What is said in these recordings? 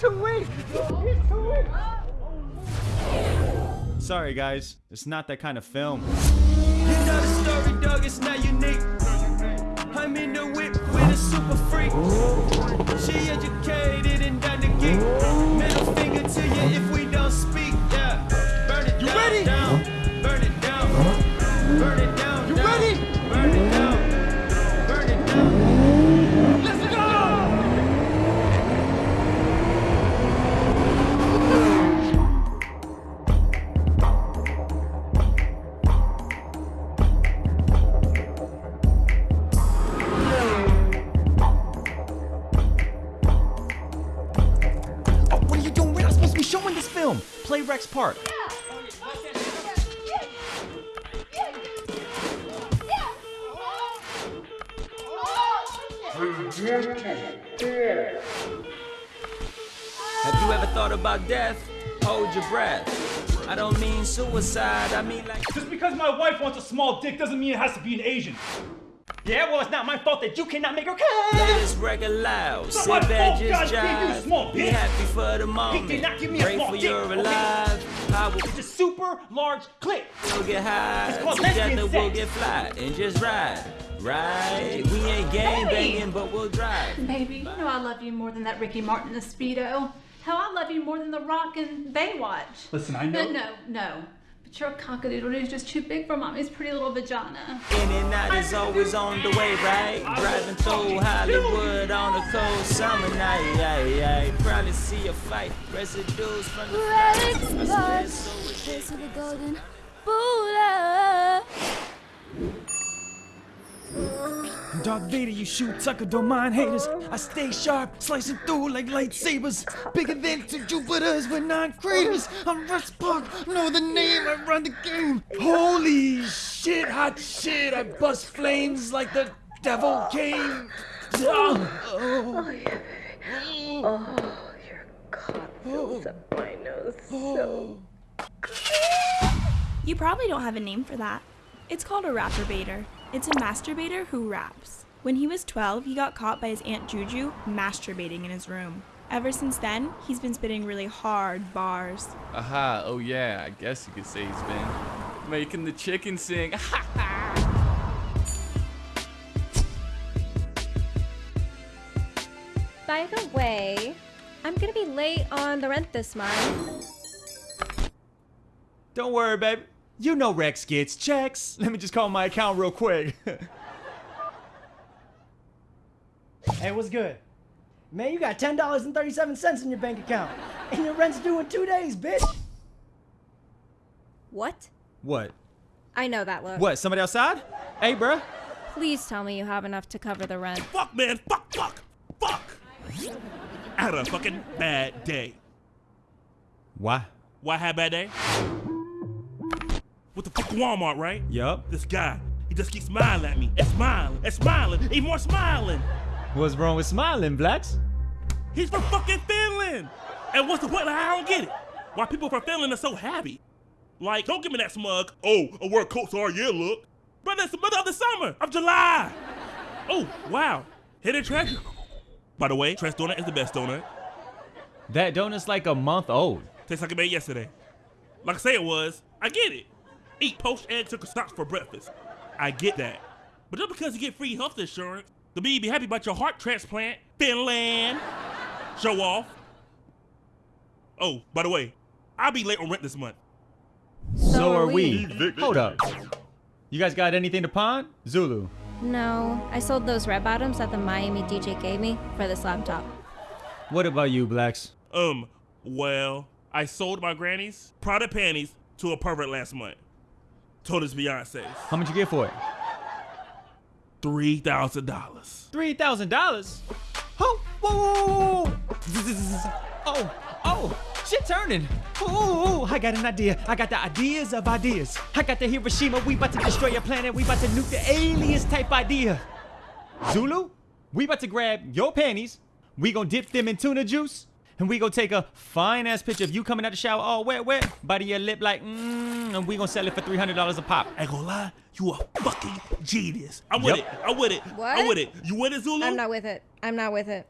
too weak. He's too weak. Sorry, guys. It's not that kind of film. You know the story, dog, it's not unique. I'm in the whip with a super freak. She educated and done the geek. Middle finger to you if we don't speak, yeah. Burn it You down, ready? down. Play Rex Park. Have you ever thought about death? Hold your breath. I don't mean suicide, I mean like. Just because my wife wants a small dick doesn't mean it has to be an Asian. Yeah, well, it's not my fault that you cannot make her Play come. this record loud. not Sit my back, fault, just God gave you a jive. small Be happy for the moment. did not give me a Grateful small dick, you're okay? alive. I will It's a super large clip. We'll get high, It's called lesbian together we'll sex. get fly and just ride. Right? We ain't gang Baby. banging, but we'll drive. Baby, you know I love you more than that Ricky Martin and Speedo. Hell, I love you more than The Rock and Baywatch. Listen, I know. no, no. But your cockadoodle is just too big for mommy's pretty little vagina. In and out is always on the way, right? Driving through Hollywood on a cold summer night. Yeah, yeah. Probably see a fight. Residues from the Red flight. I swear it's so of the golden Buddha. Darth Vader, you shoot Tucker, don't mind haters. I stay sharp, slicing through like lightsabers. Bigger than two Jupiters with nine craters. I'm Rex Park, know the name, I run the game. Holy shit, hot shit, I bust flames like the devil came. Ah. Oh, Oh, yeah, baby. Oh, your cock fills up my nose so. Oh. You probably don't have a name for that. It's called a rapperbaiter. It's a masturbator who raps. When he was 12, he got caught by his Aunt Juju masturbating in his room. Ever since then, he's been spitting really hard bars. Aha, oh yeah, I guess you could say he's been making the chicken sing. By the way, I'm gonna be late on the rent this month. Don't worry, baby. You know Rex gets checks. Let me just call my account real quick. Hey, what's good? Man, you got $10.37 in your bank account. And your rent's due in two days, bitch. What? what? I know that look. What? Somebody outside? Hey, bruh. Please tell me you have enough to cover the rent. Fuck, man. Fuck, fuck, fuck. I had a fucking bad day. Why? Why I had a bad day? With the fuck Walmart, right? Yup. This guy, he just keeps smiling at me and smiling and smiling, even more smiling. What's wrong with smiling, Blacks? He's from fucking Finland. And what's the point? Like, I don't get it. Why people from Finland are so happy? Like, don't give me that smug, oh, I wear coats all year look. Brother, it's the middle of the summer of July. Oh, wow. Hidden treasure. By the way, Trent's donut is the best donut. That donut's like a month old. Tastes like it made yesterday. Like I say it was, I get it. Eat poached eggs and stocks for breakfast. I get that. But just because you get free health insurance, the me be happy about your heart transplant, Finland. Show off. Oh, by the way, I'll be late on rent this month. So, are we. Hold up. You guys got anything to pawn? Zulu. No, I sold those red bottoms that the Miami DJ gave me for this laptop. What about you, Blacks? Um, well, I sold my granny's Prada panties to a pervert last month. Told his Beyonce's. How much you get for it? Three thousand dollars. Three thousand dollars. Oh, whoa, whoa, whoa, whoa. Oh, oh, shit turning. Oh, I got an idea. I got the ideas of ideas. I got the Hiroshima. We about to destroy a planet. We about to nuke the aliens type idea. Zulu, we about to grab your panties. We gonna dip them in tuna juice, And we go take a fine ass picture of you coming out the shower all wet, wet, biting your lip like, mmm, and we gonna sell it for $300 a pop. I ain't gonna lie, you a fucking genius. I'm Yep. with it. I'm with it. What? I'm with it. You with it, Zulu? I'm not with it. I'm not with it.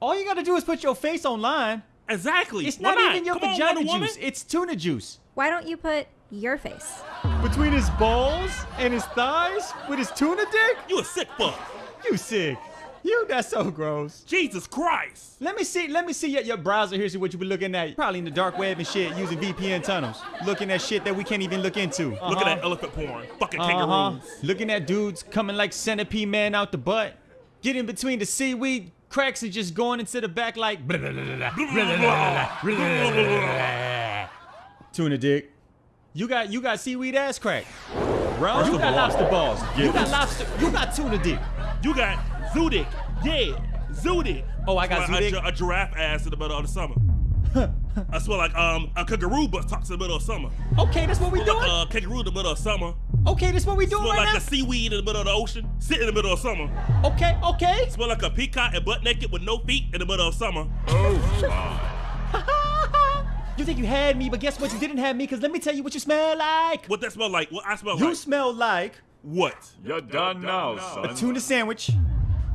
All you gotta do is put your face online. Exactly. It's Why not, even your Come vagina Wonder Woman. juice, it's tuna juice. Why don't you put your face? Between his balls and his thighs with his tuna dick? You a sick fuck. You sick. You, that's so gross. Jesus Christ. Let me see, let me see your, your browser here, see what you be looking at. Probably in the dark web and shit, using VPN tunnels. Looking at shit that we can't even look into. Uh -huh. Looking at elephant porn. Fucking kangaroos. Uh -huh. Looking at dudes coming like centipede man out the butt. Getting between the seaweed cracks and just going into the back like... Tuna dick. You got, you got seaweed ass crack. Bro, you got lobster balls. You got lobster. You got tuna dick. You got Zudik. Yeah, Zudik. Oh, I got Well, a, Zudik? gi- a giraffe ass in the middle of the summer. I smell like um a kangaroo butt talks in the middle of summer. Okay, that's what we Smell doing. like a kangaroo in the middle of summer. Okay, that's what we doing Smell right like now. a seaweed in the middle of the ocean. Sit in the middle of summer. Okay, okay. Smell like a peacock and butt naked with no feet in the middle of summer. Oh my. you think you had me, but guess what? You didn't have me, because let me tell you what you smell like. What that smell like? What I smell You like? You smell like what? You're done now, son. a tuna sandwich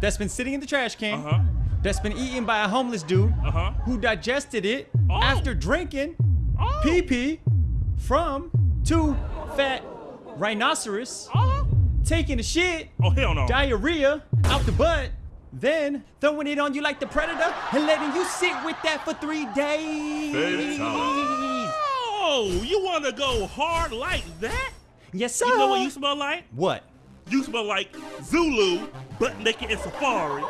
that's been sitting in the trash can, Uh-huh. that's been eaten by a homeless dude Uh-huh. who digested it Oh. after drinking Oh. pee pee from two fat rhinoceros, Oh. taking a shit, Oh hell no. diarrhea out the butt, then throwing it on you like the predator and letting you sit with that for three days. Oh, you want to go hard like that? Yes, sir. You know what you smell like? What? You smell like Zulu, butt naked in safari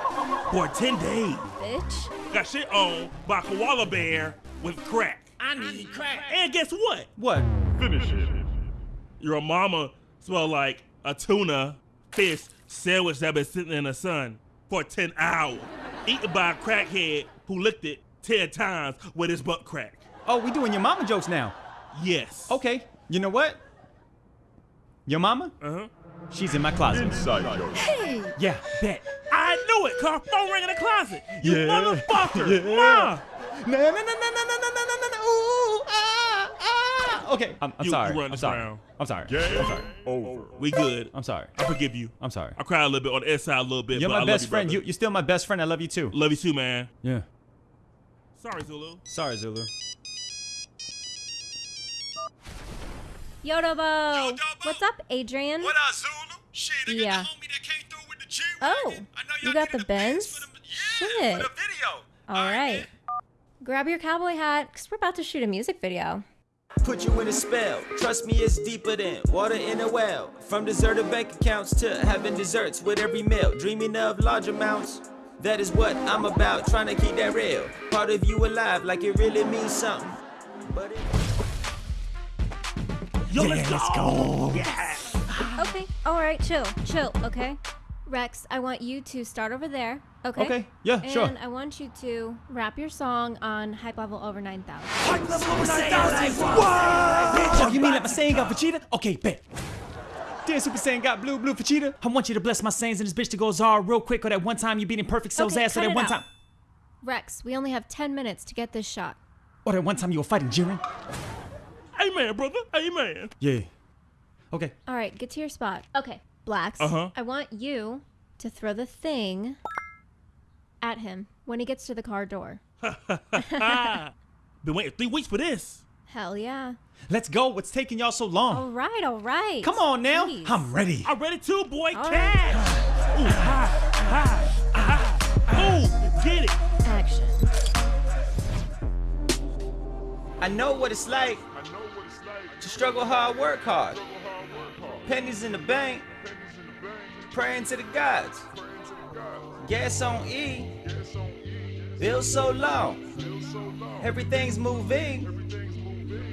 for 10 days. Bitch. Got shit on by a koala bear with crack. I need crack. And guess what? What? Finish it. Your mama smell like a tuna fish sandwich that been sitting in the sun for 10 hours. Eaten by a crackhead who licked it 10 times with his butt crack. Oh, we doing your mama jokes now. Yes. Okay, you know what? Your mama? Uh-huh. She's in my closet. Inside joke. Hey. Yeah, bet. I knew it, cause her phone rang in the closet. You Yeah. motherfucker. Yeah. Ma. No, no, no, no, no, no, no, no, no, no, ooh, ah, ah. Okay, I'm, I'm You- sorry. you I'm sorry. round. I'm sorry. Game I'm sorry. over. We good. I'm sorry. I forgive you. I'm sorry. I cried a little bit on the inside a little bit. You're but my I love best you, friend. brother. You, you're still my best friend. I love you too. Love you too, man. Yeah. Sorry, Zulu. Sorry, Zulu. Yodobo. What's up, Adrian? What up, Zulu? Shit, I Yeah. got the homie that came through with the G Oh, I know you got the Benz? for the- Shit. Yeah, for the video. All right. Grab your cowboy hat, because we're about to shoot a music video. Put you in a spell. Trust me, it's deeper than water in a well. From deserted bank accounts to having desserts with every meal. Dreaming of large amounts. That is what I'm about. Trying to keep that real. Part of you alive, like it really means something. But it. Yo, let's go. Okay, all right, chill, chill, okay? Rex, I want you to start over there, okay? Okay, yeah, and sure. And I want you to rap your song on Hype Level Over 9000. Hype level over nine thousand. Whoa! Oh, you mean like my saying got Vegeta? Okay, bet. Dear Super Saiyan got blue, blue Vegeta. I want you to bless my sayings and this bitch to go Zara real quick. Or that one time you beating Perfect Cell's Okay, ass. Or that one out. time. Rex, we only have 10 minutes to get this shot. Or that one time you were fighting Jiren. Amen, brother. Amen. Yeah. Okay. All right, get to your spot. Okay, Blacks. Uh-huh. I want you to throw the thing at him when he gets to the car door. Been waiting three weeks for this. Hell yeah. Let's go. What's taking y'all so long? All right, all right. Come on now. Please. I'm ready. I'm ready too, boy. All Cash. Ooh, ha, ha, ha. Ooh, get it. Action. I know what it's like to struggle hard, work hard. Pennies in the bank, praying to the gods. Gas on E, bills so long. Everything's moving.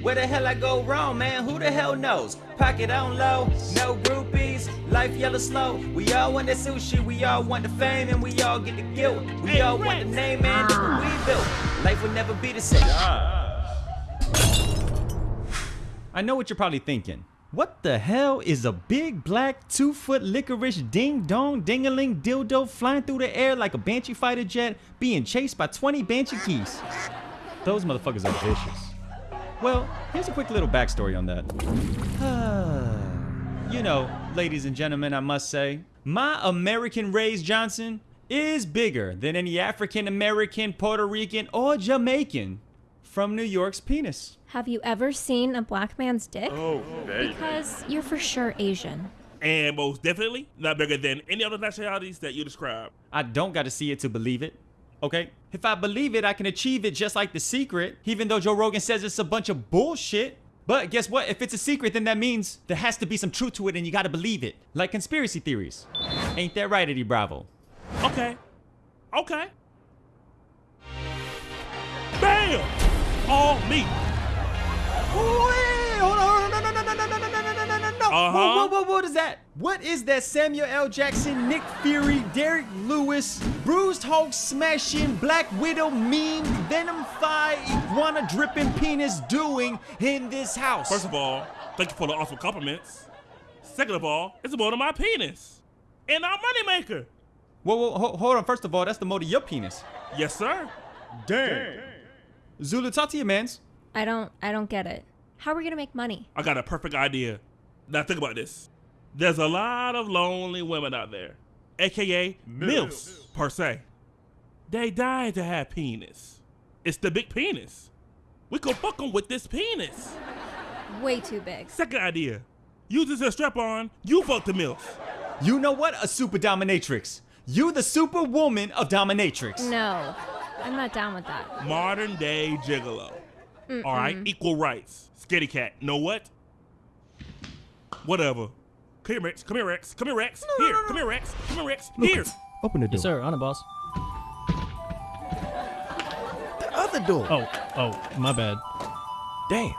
Where the hell I go wrong, man? Who the hell knows? Pocket on low, no groupies, life yellow slow. We all want the sushi, we all want the fame, and we all get the guilt. We all want the name man, look we built. Life will never be the same. I know what you're probably thinking. What the hell is a big black two foot licorice ding dong dingaling dildo flying through the air like a banshee fighter jet being chased by 20 banshee geese? Those motherfuckers are vicious. Well, here's a quick little backstory on that. you know, ladies and gentlemen, I must say, my American Raised Johnson is bigger than any African American, Puerto Rican, or Jamaican from New York's penis. Have you ever seen a black man's dick? Oh, baby. Because you're for sure Asian. And most definitely not bigger than any other nationalities that you describe. I don't got to see it to believe it. Okay? If I believe it, I can achieve it just like the secret, even though Joe Rogan says it's a bunch of bullshit. But guess what? If it's a secret, then that means there has to be some truth to it and you gotta believe it. Like conspiracy theories. Ain't that right, Eddie Bravo? Okay. Okay. Bam! All me. Uh-huh. Whoa, whoa, whoa, what is that? What is that Samuel L. Jackson, Nick Fury, Derrick Lewis, Bruised Hulk smashing, Black Widow meme, Venom Thigh, iguana dripping penis doing in this house? First of all, thank you for the awesome compliments. Second of all, it's about my penis. And our moneymaker. Whoa, whoa, ho- hold on. First of all, that's the mode of your penis. Yes, sir. Damn. Zulu, talk to your mans. I don't I don't get it. How are we gonna make money? I got a perfect idea. Now think about this. There's a lot of lonely women out there, aka MILFs per se. They dying to have penis. It's the big penis. We could fuck them with this penis. Way too big. Second idea. Use this as a strap on, you fuck the MILF. You know what? A super dominatrix. You the superwoman of dominatrix. No. I'm not down with that. Modern day gigolo. Mm-mm. All right, equal rights. Skitty cat. Know what? Whatever. Come here, Rex. Come here, Rex. Come here, Rex. No, here. No, no, come here, Rex. Come here, Rex. Look, here. Open the door. Yes, sir. On it, boss. The other door. Oh, oh, my bad. Damn.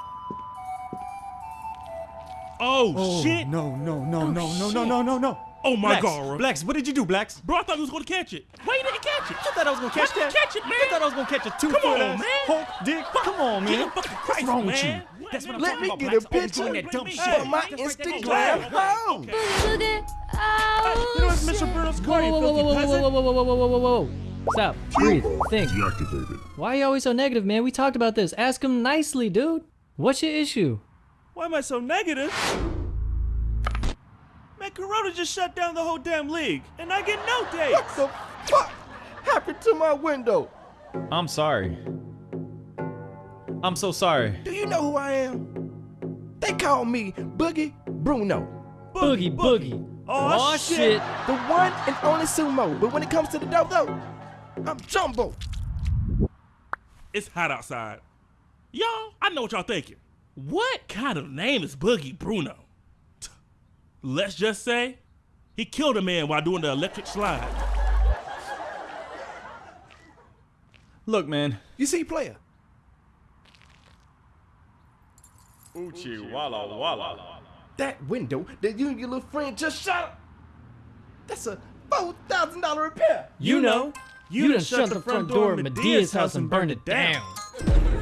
Oh, oh shit. No, no, no, oh, no, no, no, no, no, no. Oh my Blacks, god, Ro. Blacks, what did you do, Blacks? Bro, I thought you was gonna catch it. Why you didn't catch it? You thought I was gonna catch Why that? catch it, man? You thought I was gonna catch a two Come on, ass man. Hulk dick? Come on, man. Jesus fucking Christ, What's wrong with man. you? That's what I'm Let talking me about, get Blacks. a picture doing that dumb Hey, shit. for my Just right there. Instagram home. Okay. Boogie, oh, You know it's Mr. Bruno's car, you filthy peasant. Whoa, whoa, whoa, whoa, whoa, whoa, whoa, whoa. Stop. Breathe. Think. Deactivated. Why are you always so negative, man? We talked about this. Ask him nicely, dude. What's your issue? Why am I so negative? Man, Corona just shut down the whole damn league, and I get no dates. What the fuck happened to my window? I'm sorry. I'm so sorry. Do you know who I am? They call me Boogie Bruno. Boogie, boogie. Oh, shit. The one and only sumo. But when it comes to the dodo, I'm jumbo. It's hot outside. Y'all, I know what y'all thinking. What kind of name is Boogie Bruno? T- Let's just say he killed a man while doing the electric slide. Look, man. You see, player. Uchi Walla Walla. That window that you and your little friend just shot up. That's a four thousand dollar repair. You know. You done shut the front door of Madea's house and burned it down.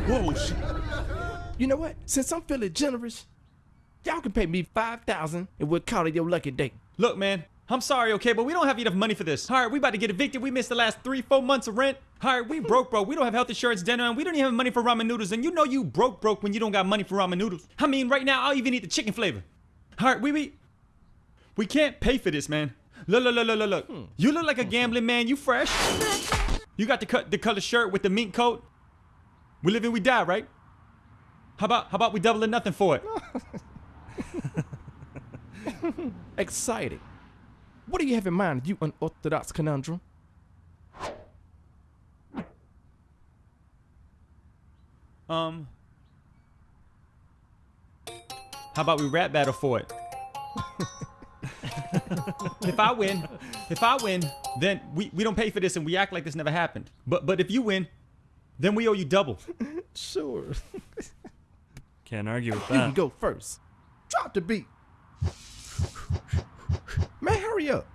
Whoa, shit. You know what? Since I'm feeling generous, y'all can pay me five thousand and we'll call it your lucky day. Look, man. I'm sorry, okay, but we don't have enough money for this. All right, we about to get evicted. We missed the last three, four months of rent. All right, we broke, bro. We don't have health insurance, dinner, and we don't even have money for ramen noodles. And you know you broke, broke when you don't got money for ramen noodles. I mean, right now, I'll even eat the chicken flavor. All right, we we we can't pay for this, man. Look, look, look, look, look, look. Hmm. You look like a gambling man. You fresh. You got the cut, the color shirt with the mink coat. We live and we die, right? How about how about we double or nothing for it? Excited. What do you have in mind, you unorthodox conundrum? Um. How about we rap battle for it? if I win, if I win, then we, we don't pay for this and we act like this never happened. But but if you win, then we owe you double. Sure. Can't argue with that. You can go first. Drop the beat. Man, hurry up.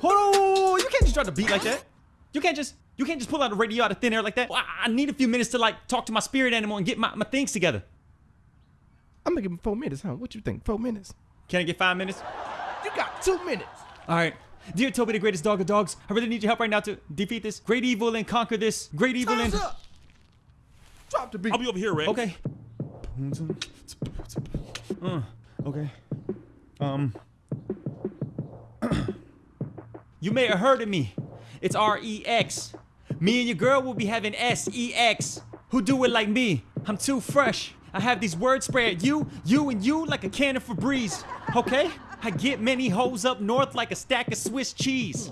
Hold on, you can't just drop the beat like that. You can't just You can't just pull out a radio out of thin air like that. Well, I need a few minutes to like talk to my spirit animal and get my, my things together. I'm gonna give him four minutes, huh? What you think? Four minutes? Can I get five minutes? You got two minutes. All right. Dear Toby, the greatest dog of dogs, I really need your help right now to defeat this great evil and conquer this great evil and. Drop the beat. I'll be over here, Rex. Okay. Uh, okay. Um. you may have heard of me. It's R E X. Me and your girl will be having S E X. Who do it like me? I'm too fresh. I have these words spray at you, you, and you like a can of Febreze. Okay? I get many hoes up north like a stack of Swiss cheese.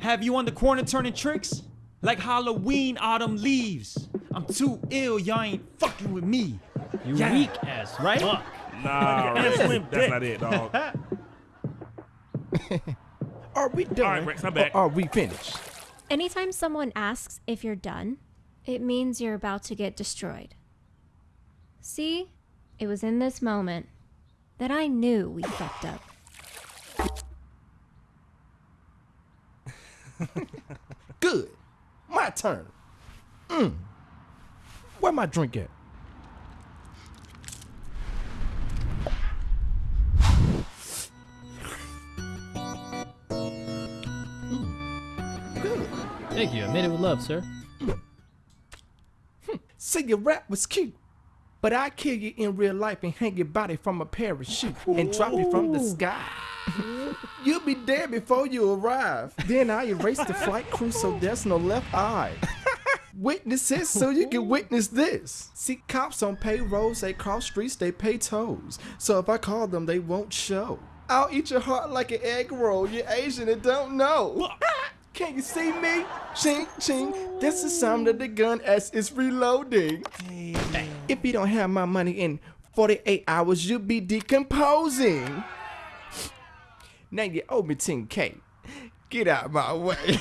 Have you on the corner turning tricks? Like Halloween autumn leaves. I'm too ill, y'all ain't fucking with me. You Yeah. weak as Right? fuck. Nah, Rex, that's not it, dog. Are we done? All right, Rex, I'm back. Or are we finished? Anytime someone asks if you're done, it means you're about to get destroyed. See, it was in this moment that I knew we fucked up. Good. My turn. Mm. Where my drink at? Good. Thank you. I made it with love, sir. See, your rap was cute. But I kill you in real life and hang your body from a parachute and drop you from the sky. You'll be dead before you arrive. Then I erase the flight crew so there's no left eye. Witnesses so you can witness this. See, cops on payrolls, they cross streets, they pay tolls. So if I call them, they won't show. I'll eat your heart like an egg roll. You're Asian and don't know. Can you see me? Ching, ching. That's the sound of the gun as it's reloading. If you don't have my money in 48 hours, you'll be decomposing. Now you owe me 10K. Get out my way.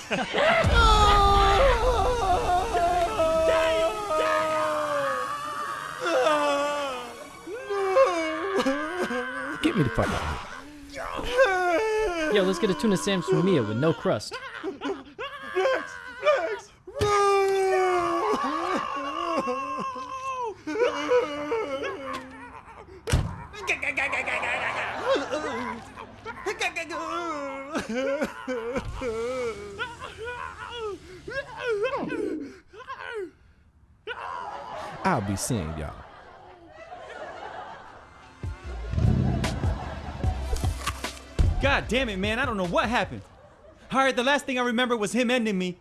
Get me the fuck out of Yo, let's get a tuna sandwich from Mia with no crust. I'll be seeing y'all. God damn it, man. I don't know what happened. Alright, the last thing I remember was him ending me.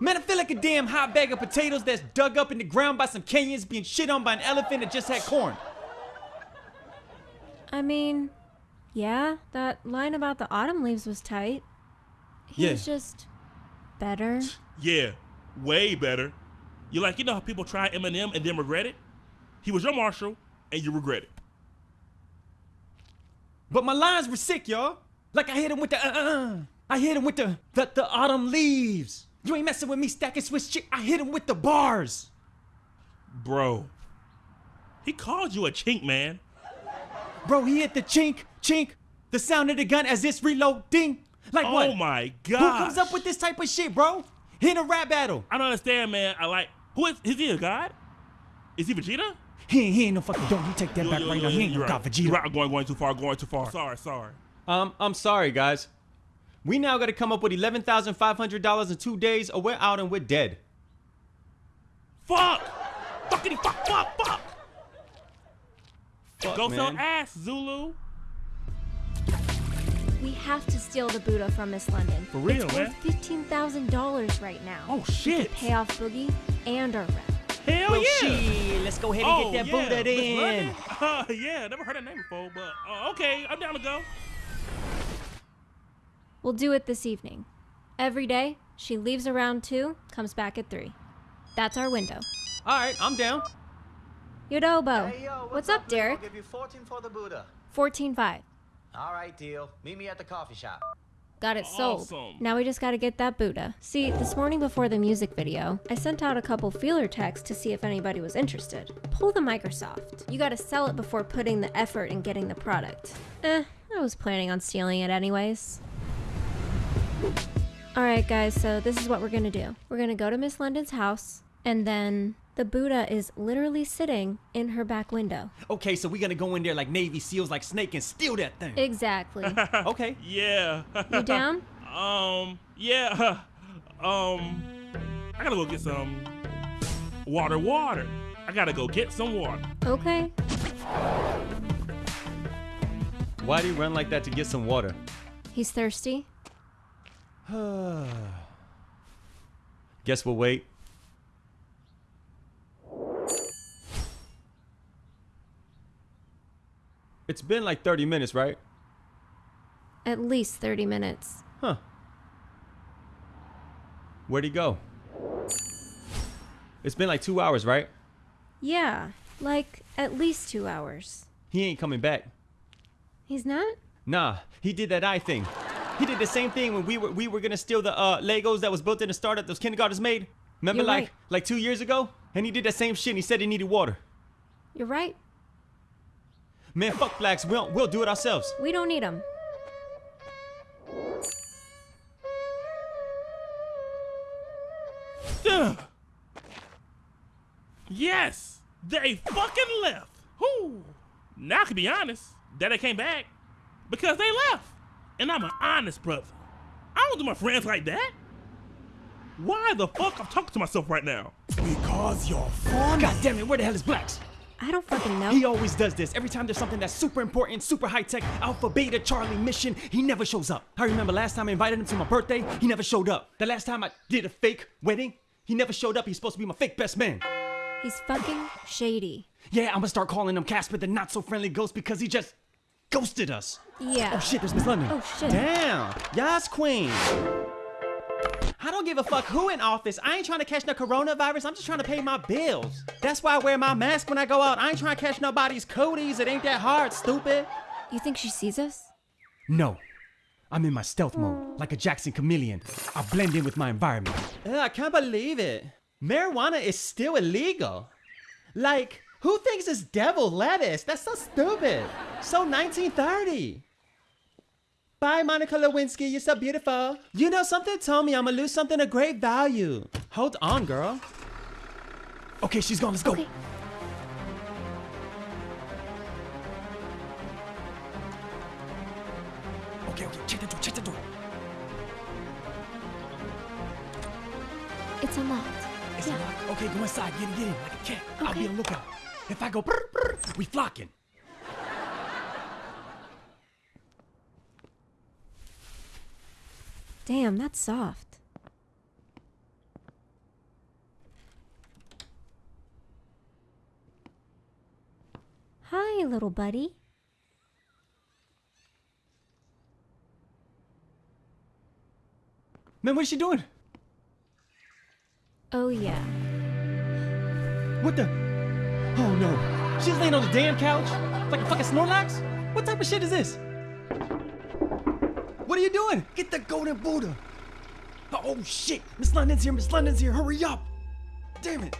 Man, I feel like a damn hot bag of potatoes that's dug up in the ground by some Kenyans being shit on by an elephant that just had corn. I mean, yeah, that line about the autumn leaves was tight. He Yeah. was just better. Yeah, way better. You like, you know how people try Eminem and then regret it? He was your marshal, and you regret it. But my lines were sick, y'all. Like I hit him with the uh uh. I hit him with the the, the autumn leaves. You ain't messing with me stacking Swiss chick. I hit him with the bars. Bro, he called you a chink, man. Bro, he hit the chink, chink, the sound of the gun as it's reloading. Like Oh what? Oh my god! Who comes up with this type of shit, bro? Hit a rap battle. I don't understand, man. I like, who is, is he a god? Is he Vegeta? He ain't, he ain't no fucking don't. You take that Yo, back yo, right yo, now. He ain't you're no god. Vegeta. You're right. I'm going, going too far, going too far. Sorry, sorry. Um, I'm sorry, guys. We now got to come up with eleven thousand five hundred dollars in two days, or we're out and we're dead. Fuck! Fuckity fuck, fuck, fuck! Fuck, Go sell ass, Zulu. We have to steal the Buddha from Miss London. For real, it's man. worth fifteen thousand dollars right now. Oh We could shit! pay off Boogie and our rep. Hell well, yeah! shit, let's go ahead and oh, get that yeah. Buddha Miss then. London? Uh, yeah, never heard that name before, but uh, okay, I'm down to go. We'll do it this evening. Every day, she leaves around two, comes back at three. That's our window. All right, I'm down. Yodobo. Hey, yo, what's, up, Derek? I'll give you 14 for the Buddha. 14.5. All right, deal. Meet me at the coffee shop. Got it sold. Awesome. Now we just gotta get that Buddha. See, this morning before the music video, I sent out a couple feeler texts to see if anybody was interested. Pull the Microsoft. You gotta sell it before putting the effort in getting the product. Eh, I was planning on stealing it anyways. All right, guys, so this is what we're gonna do. We're gonna go to Miss London's house, and then the Buddha is literally sitting in her back window. Okay, so we're gonna go in there like Navy SEALs, like Snake, and steal that thing. Exactly. okay. Yeah. You down? Um, yeah. Um, I gotta go get some water, water. I gotta go get some water. Okay. Why do you run like that to get some water? He's thirsty. Guess we'll wait. It's been like 30 minutes, right? At least 30 minutes. Huh. Where'd he go? It's been like two hours, right? Yeah, like at least two hours. He ain't coming back. He's not? Nah, he did that eye thing. He did the same thing when we were we were gonna steal the uh, Legos that was built in the startup those kindergartens made. Remember, You're like right. like two years ago, and he did that same shit. and He said he needed water. You're right. Man, fuck blacks. We'll we'll do it ourselves. We don't need them. Ugh. Yes, they fucking left. Whoo. Now I can be honest that they came back because they left, and I'm an honest brother. I don't do my friends like that. Why the fuck I'm talking to myself right now? Because you're fun. God damn it, where the hell is blacks? I don't fucking know. He always does this. Every time there's something that's super important, super high tech, Alpha, Beta, Charlie mission, he never shows up. I remember last time I invited him to my birthday, he never showed up. The last time I did a fake wedding, he never showed up. He's supposed to be my fake best man. He's fucking shady. Yeah, I'm gonna start calling him Casper the not so friendly ghost because he just ghosted us. Yeah. Oh shit, there's Miss London. Oh shit. Damn. Yas Queen. I don't give a fuck who in office. I ain't trying to catch no coronavirus. I'm just trying to pay my bills. That's why I wear my mask when I go out. I ain't trying to catch nobody's cooties. It ain't that hard, stupid. You think she sees us? No. I'm in my stealth mode, like a Jackson chameleon. I blend in with my environment. I can't believe it. Marijuana is still illegal. Like, who thinks it's devil lettuce? That's so stupid. So 1930. Bye, Monica Lewinsky. You're so beautiful. You know, something told me I'm gonna lose something of great value. Hold on, girl. Okay, she's gone. Let's go. Okay. Okay, okay. Check the door. Check the door. It's unlocked. It's unlocked. Okay, go inside. Get in, get in, like a cat. Okay. I'll be on lookout. If I go, brr, brr, we flocking. Damn, that's soft. Hi, little buddy. Man, what is she doing? Oh, yeah. What the? Oh no. She's laying on the damn couch? Like a fucking Snorlax? What type of shit is this? What are you doing? Get the golden Buddha. Oh, oh shit. Miss London's here. Miss London's here. Hurry up. Damn it.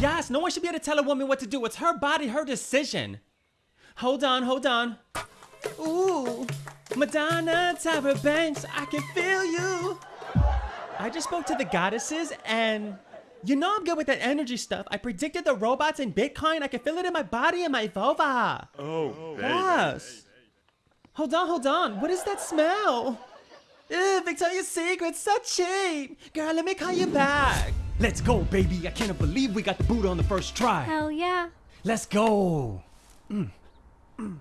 Yes, no one should be able to tell a woman what to do. It's her body, her decision. Hold on, hold on. Ooh, Madonna, Tyra Banks, I can feel you. I just spoke to the goddesses and you know I'm good with that energy stuff. I predicted the robots in Bitcoin. I can feel it in my body and my vulva. Oh, Yes. Hold on, hold on. What is that smell? Ew, Victoria's Secret, so cheap. Girl, let me call you back. Let's go, baby. I cannot believe we got the boot on the first try. Hell yeah. Let's go. Mm. Mm.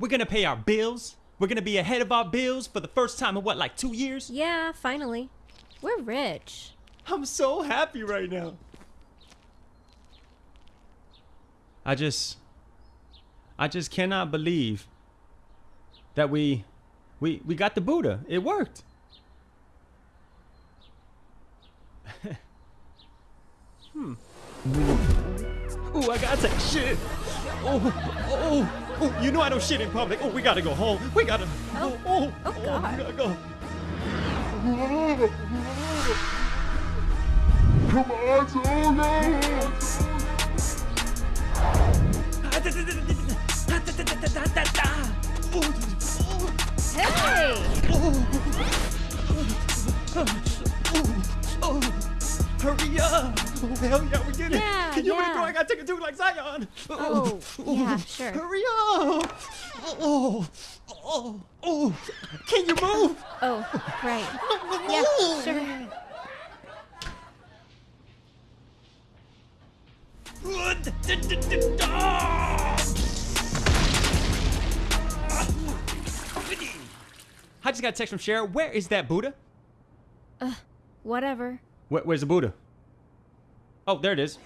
We're gonna pay our bills. We're gonna be ahead of our bills for the first time in what, like two years? Yeah, finally. We're rich. I'm so happy right now. I just I just cannot believe that we we we got the Buddha. It worked. hmm. Ooh, I gotta take shit. Oh, oh, oh, you know I don't shit in public. Oh, we gotta go home. We gotta. Oh, oh, oh, God. we gotta go. Come on, Togo! Hey! Hurry up! Hell yeah, we did it! Yeah, Can you yeah. go? I gotta take like Zion! Oh, yeah, sure. Hurry up! Oh, oh, oh! Can you move? Oh, right. yeah, sure. I just got a text from Cheryl. Where is that Buddha? Uh, whatever. Where, where's the Buddha? Oh, there it is.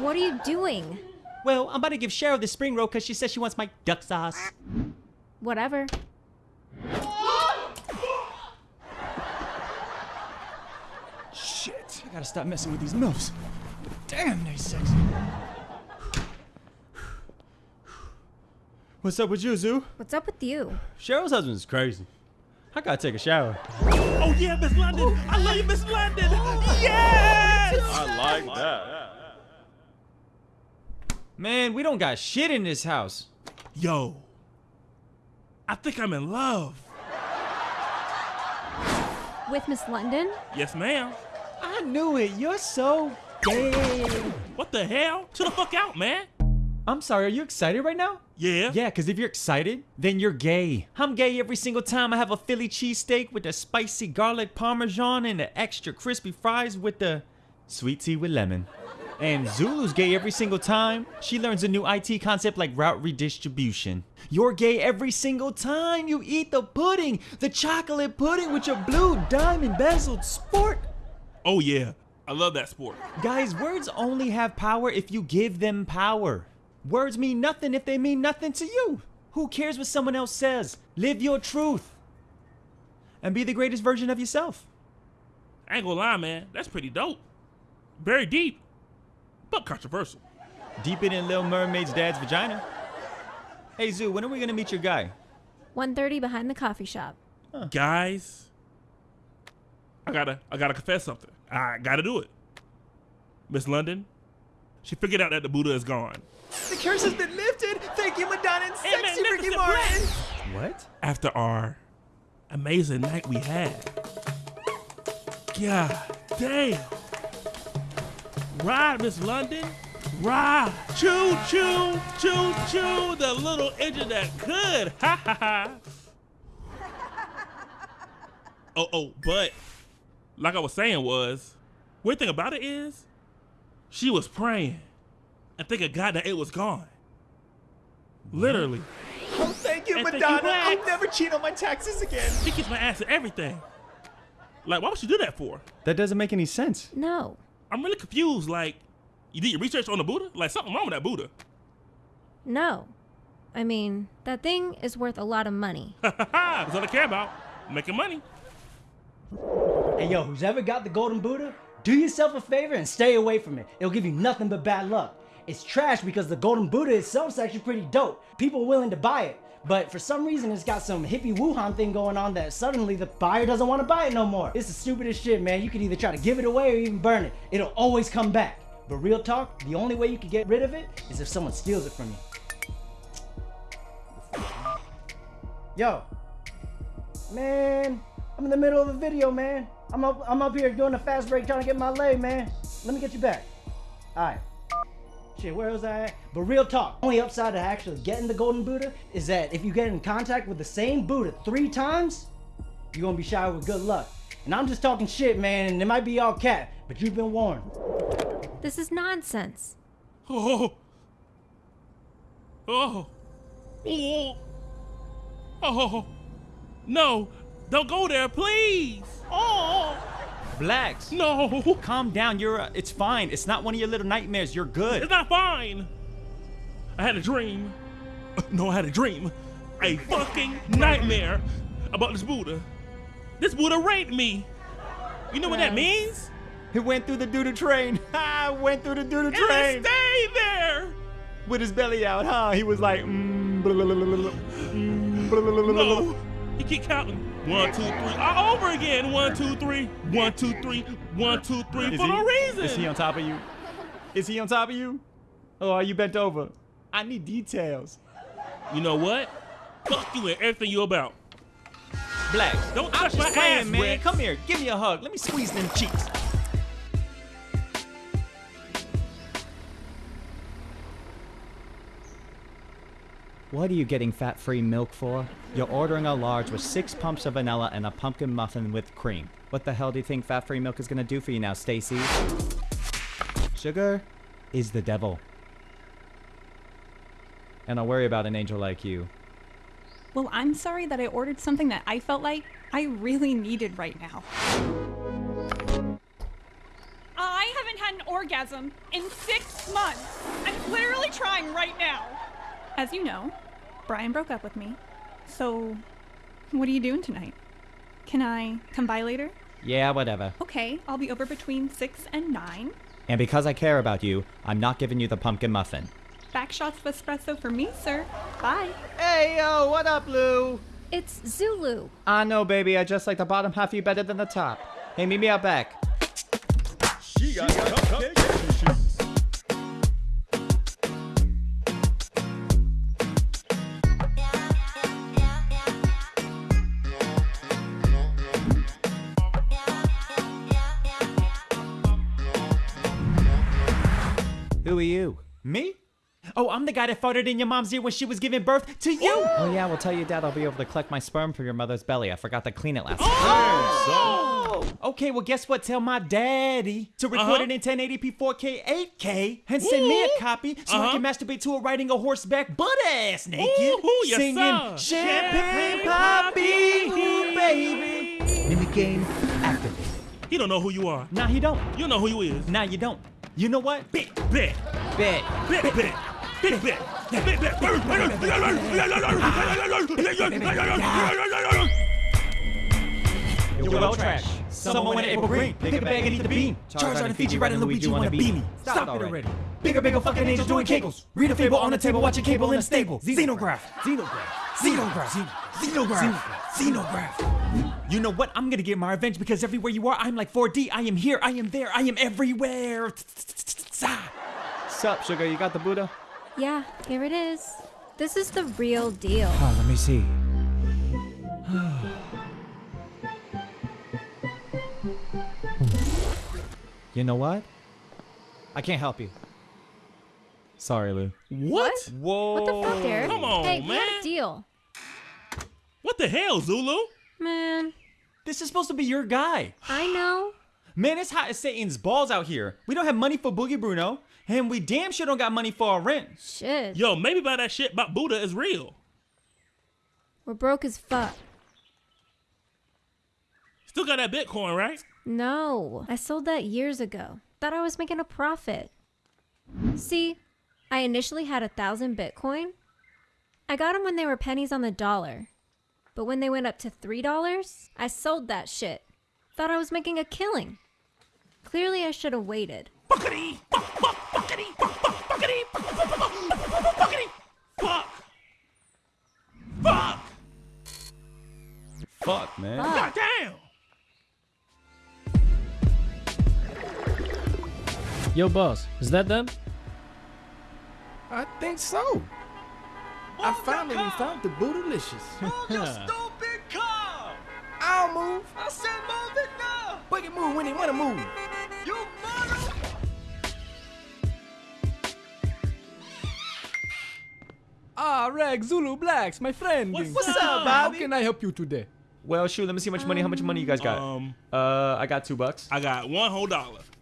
What are you doing? Well, I'm about to give Cheryl the spring roll because she says she wants my duck sauce. Whatever. Shit, I gotta stop messing with these milfs. Damn, they sexy. What's up with you, Zoo? What's up with you? Cheryl's husband's crazy. I gotta take a shower. Oh yeah, Miss London. I love you, Miss London. Yes. I like that. Man, we don't got shit in this house. Yo, I think I'm in love. With Miss London? Yes, ma'am. I knew it. You're so gay. What the hell? Chill the fuck out, man. I'm sorry, are you excited right now? Yeah. Yeah, because if you're excited, then you're gay. I'm gay every single time I have a Philly cheesesteak with the spicy garlic parmesan and the extra crispy fries with the sweet tea with lemon. And Zulu's gay every single time she learns a new IT concept like route redistribution. You're gay every single time you eat the pudding, the chocolate pudding with your blue diamond bezeled sport. Oh yeah, I love that sport. Guys, words only have power if you give them power. Words mean nothing if they mean nothing to you. Who cares what someone else says? Live your truth. And be the greatest version of yourself. I ain't gonna lie, man. That's pretty dope. Very deep, but controversial. Deeper than Little Mermaid's dad's vagina. Hey, Zoo, when are we gonna meet your guy? 1.30 behind the coffee shop. Guys, I gotta, I gotta confess something. I gotta do it. Miss London, she figured out that the Buddha is gone. The curse has been lifted. Thank you, Madonna and Hey, sexy Ricky Martin. What? After our amazing night we had. God damn. Ride, Miss London. Ride. Choo choo, choo choo. The little engine that could. Ha ha ha. Oh, oh, but like I was saying was, weird thing about it is, she was praying and thinking God that it was gone. Literally. Oh, thank you, And thank you, Madonna. I'll never cheat on my taxes again. She kicks my ass at everything. Like, why would she do that for? That doesn't make any sense. No. I'm really confused. Like, you did your research on the Buddha? Like, something wrong with that Buddha. No. I mean, that thing is worth a lot of money. That's all I care about. Making money. Hey yo, who's ever got the golden Buddha? Do yourself a favor and stay away from it. It'll give you nothing but bad luck. It's trash because the golden Buddha itself is actually pretty dope. People are willing to buy it. But for some reason, it's got some hippie Wuhan thing going on that suddenly the buyer doesn't want to buy it no more. It's the stupidest shit, man. You could either try to give it away or even burn it. It'll always come back. But real talk, the only way you can get rid of it is if someone steals it from you. Yo, man, I'm in the middle of a video, man. I'm up, I'm up here doing a fast break trying to get my leg, man. Let me get you back. All right. Shit, where was I at? But real talk, only upside to actually getting the golden Buddha is that if you get in contact with the same Buddha three times, you're gonna be showered with good luck. And I'm just talking shit, man, and it might be all cat, but you've been warned. This is nonsense. Oh. Oh. Oh. Oh. No. Don't go there, please. Oh. Blacks. No. Calm down. You're. Uh, it's fine. It's not one of your little nightmares. You're good. It's not fine. I had a dream. No, I had a dream. A fucking nightmare about this Buddha. This Buddha raped me. You know what that means? He went through the doo-doo train. I went through the doo-doo And train. stay there. With his belly out, huh? He was like, mm, blah, blah, blah, blah, blah, mm, blah, blah, blah, blah, blah. No. You keep counting. One, two, three. All over again. One, two, three. One, two, three. One, two, three. Is For he, no reason. Is he on top of you? Is he on top of you? Oh, are you bent over? I need details. You know what? Fuck you and everything you about. Blacks. Don't I'm touch just my playing, ass, man. Rex. Come here. Give me a hug. Let me squeeze them cheeks. What are you getting fat-free milk for? You're ordering a large with six pumps of vanilla and a pumpkin muffin with cream. What the hell do you think fat-free milk is gonna do for you now, Stacy? Sugar is the devil. And I'll worry about an angel like you. Well, I'm sorry that I ordered something that I felt like I really needed right now. I haven't had an orgasm in six months. I'm literally trying right now. As you know, Brian broke up with me. So, what are you doing tonight? Can I come by later? Yeah, whatever. Okay, I'll be over between 6 and 9. And because I care about you, I'm not giving you the pumpkin muffin. Back shots of espresso for me, sir. Bye. Hey, yo, what up, Lou? It's Zulu. Ah, I know, baby. I just like the bottom half of you better than the top. Hey, meet me out back. She got cupcakes. Who are you? Me? Oh, I'm the guy that farted in your mom's ear when she was giving birth to you. Oh yeah, well tell your dad I'll be able to collect my sperm from your mother's belly. I forgot to clean it last Oh! Okay, well, guess what? Tell my daddy to record Uh-huh. it in 1080p 4K 8K and send me a copy so I Uh-huh. can masturbate to it riding a horseback butt ass naked. Ooh, yes, singing. Champagne Champagne Papi, ooh, baby. Mimic game. He don't know who you are. Nah, he don't. You know who you is. Nah, you don't. You know what? Bet, bet, Bet. bet, bet, bet, bet, bet, bet. You're well trash. Someone went April Green. Pick a bag and eat the bean. Charizard and Fiji riding Luigi wanna beat me. Stop it already. Bigger, bigger fucking angels doing kegels. Read a fable on the table, watching cable in a stable. Xenograph. Xenograph. Xenograph. Xenograph. Xenograph. You know what? I'm gonna get my revenge because everywhere you are, I'm like 4D. I am here, I am there, I am everywhere. Sup, sugar? You got the Buddha? Yeah, here it is. This is the real deal. Oh, let me see. you know what? I can't help you. Sorry, Lou. What? Whoa. What the fuck, Eric? Come on, hey, we had man. a deal. What the hell, Zulu? Man, This is supposed to be your guy. I know. Man, it's hot as Satan's balls out here. We don't have money for Boogie Bruno, and we damn sure don't got money for our rent. Shit. Yo, maybe by that shit about Buddha is real. We're broke as fuck. Still got that Bitcoin, right? No, I sold that years ago. Thought I was making a profit. See, I initially had a thousand Bitcoin. I got them when they were pennies on the dollar. But when they went up to $3, I sold that shit. Thought I was making a killing. Clearly, I should have waited. Fuckity, fuck, fuck, fuckity, fuck, fuck, fuckity, fuck, fuck, fuck, fuck, fuck, fuck, fuck, fuck, Fuck, man. god damn. Yo, boss, is that them? I think so. I finally found the bootylicious. Stupid car! I'll move. I said move it now! Boogie move when he wanna move. You mother... Ah, Reg, Zulu Blacks, my friend. What's What's up, up, How can I help you today? Well, shoot, let me see how much money. How much money you guys got? Um, Uh, I got two bucks. I got one whole dollar.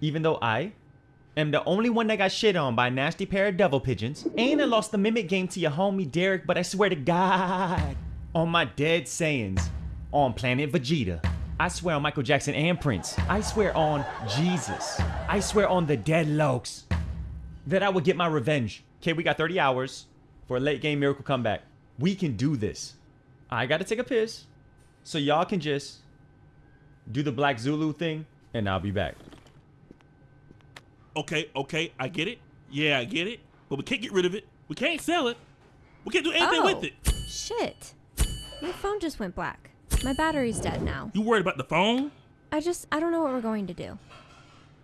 Even though I am the only one that got shit on by a nasty pair of devil pigeons. And I lost the mimic game to your homie Derrick, but I swear to God, on my dead sayings, on Planet Vegeta. I swear on Michael Jackson and Prince. I swear on Jesus. I swear on the dead lokes that I will get my revenge. Okay, we got 30 hours for a late game miracle comeback. We can do this. I gotta take a piss. So y'all can just do the Black Zulu thing, and I'll be back. Okay, okay, I get it. Yeah, I get it. But we can't get rid of it. We can't sell it. We can't do anything oh, with it. Shit. My phone just went black. My battery's dead now. You worried about the phone? I just, I don't know what we're going to do.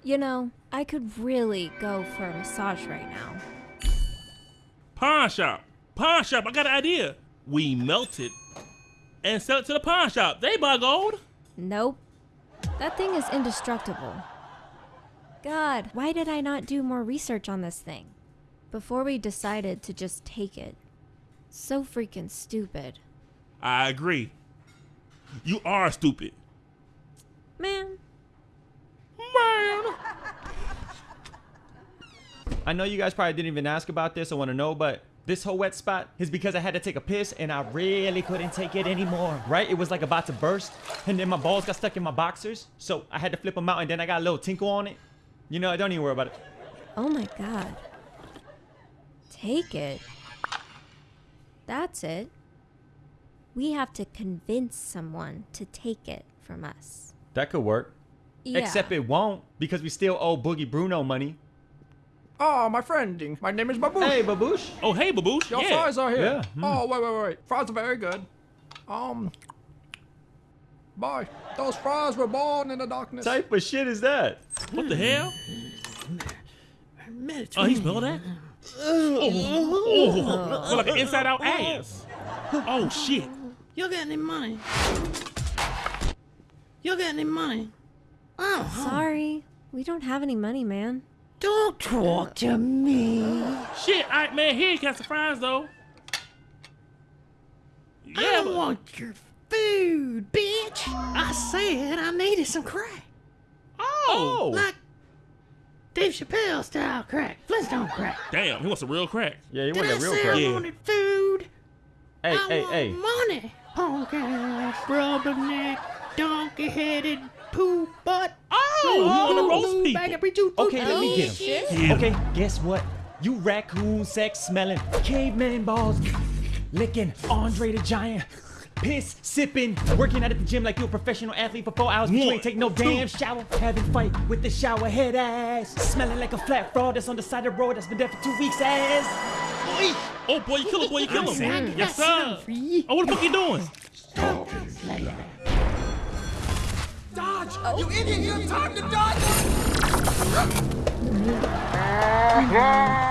You know, I could really go for a massage right now. Pawn shop. Pawn shop. I got an idea. We melt it and sell it to the pawn shop. They buy gold. Nope. That thing is indestructible. God, why did I not do more research on this thing? Before we decided to just take it. So freaking stupid. I agree. You are stupid. Man. Man. I know you guys probably didn't even ask about this or want to know, but this whole wet spot is because I had to take a piss and I really couldn't take it anymore, right? It was like about to burst and then my balls got stuck in my boxers. So I had to flip them out and then I got a little tinkle on it. You know, I don't even worry about it. Oh my god. Take it. That's it. We have to convince someone to take it from us. That could work. Yeah. Except it won't because we still owe Boogie Bruno money. Oh, my friend. My name is Baboosh. Hey, Baboosh. Oh, hey, Baboosh. Your yeah. fries are here. Yeah, mm. Oh, wait, wait, wait. Fries are very good. Um, boy, those fries were born in the darkness. type of shit is that? What the hell? Oh, he smelled that? Oh, oh, like an inside out ass. Oh, shit. You got any money? You got any money? Oh, Sorry. We don't have any money, man. don't talk to me. Shit, all right, man. Here, you got some fries, though. I Yeah, but- want your food, bitch. I said I needed some crack. Oh. Like Dave Chappelle style crack. Flintstone crack. Damn, he wants some real crack. Yeah, he Did wanted I real say crack. I wanted food? Hey, I hey, want hey. money. Punk ass, rubberneck, donkey headed, poo butt. Oh, you wanna roast Blue people. bag of pre-chew Okay, let me get oh, shit. him. Okay, guess what? You raccoon sex smelling, caveman balls, licking Andre the Giant, piss sipping, working out at the gym like you a professional athlete for four hours, but you ain't take no two. damn shower, having fight with the shower head ass, smelling like a flat fraud that's on the side of the road that's been there for two weeks ass. Boy. Oh, boy, you kill him, boy, you kill him. saying, Yes, that's sir. Oh, what the fuck you doing? Dodge! You idiot! You have time to dodge!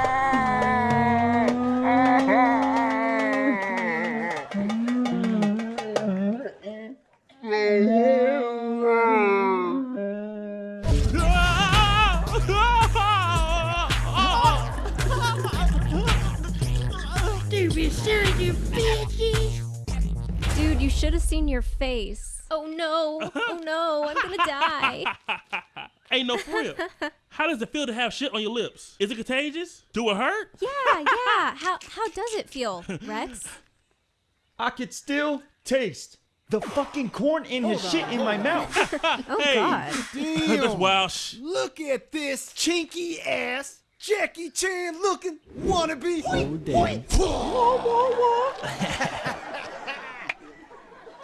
Face. Oh no. Oh no. I'm gonna die. Ain't no for real. How does it feel to have shit on your lips? Is it contagious? Do it hurt? Yeah, yeah. How how does it feel, Rex? I could still taste the fucking corn in his shit in my mouth. Oh Hey. god. That's wild sh- Look at this chinky ass Jackie Chan looking wannabe. Oh, damn. Whoa, whoa, whoa.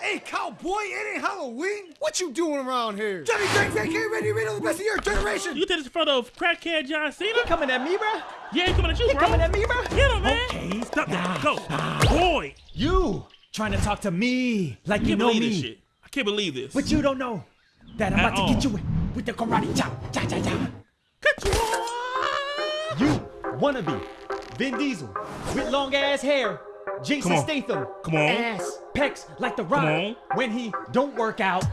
Hey, cowboy, it ain't Halloween. What you doing around here? Johnny Dang Dang, get ready to read all the best of your generation. You did this in front of crackhead John Cena? coming at me, bro? Yeah, he coming at you, He bro. coming at me, bro? Get him, man. Okay, Stop that. Go. Boy. You trying to talk to me like I you can't know believe me. this shit. I can't believe this. But you don't know that I'm At about to get you with, with the karate chop. Cha cha cha. Cut you off. You wannabe Vin Diesel with long ass hair. Jason Come. Statham. Come on. Ass pecs like the rock on. when he don't work out.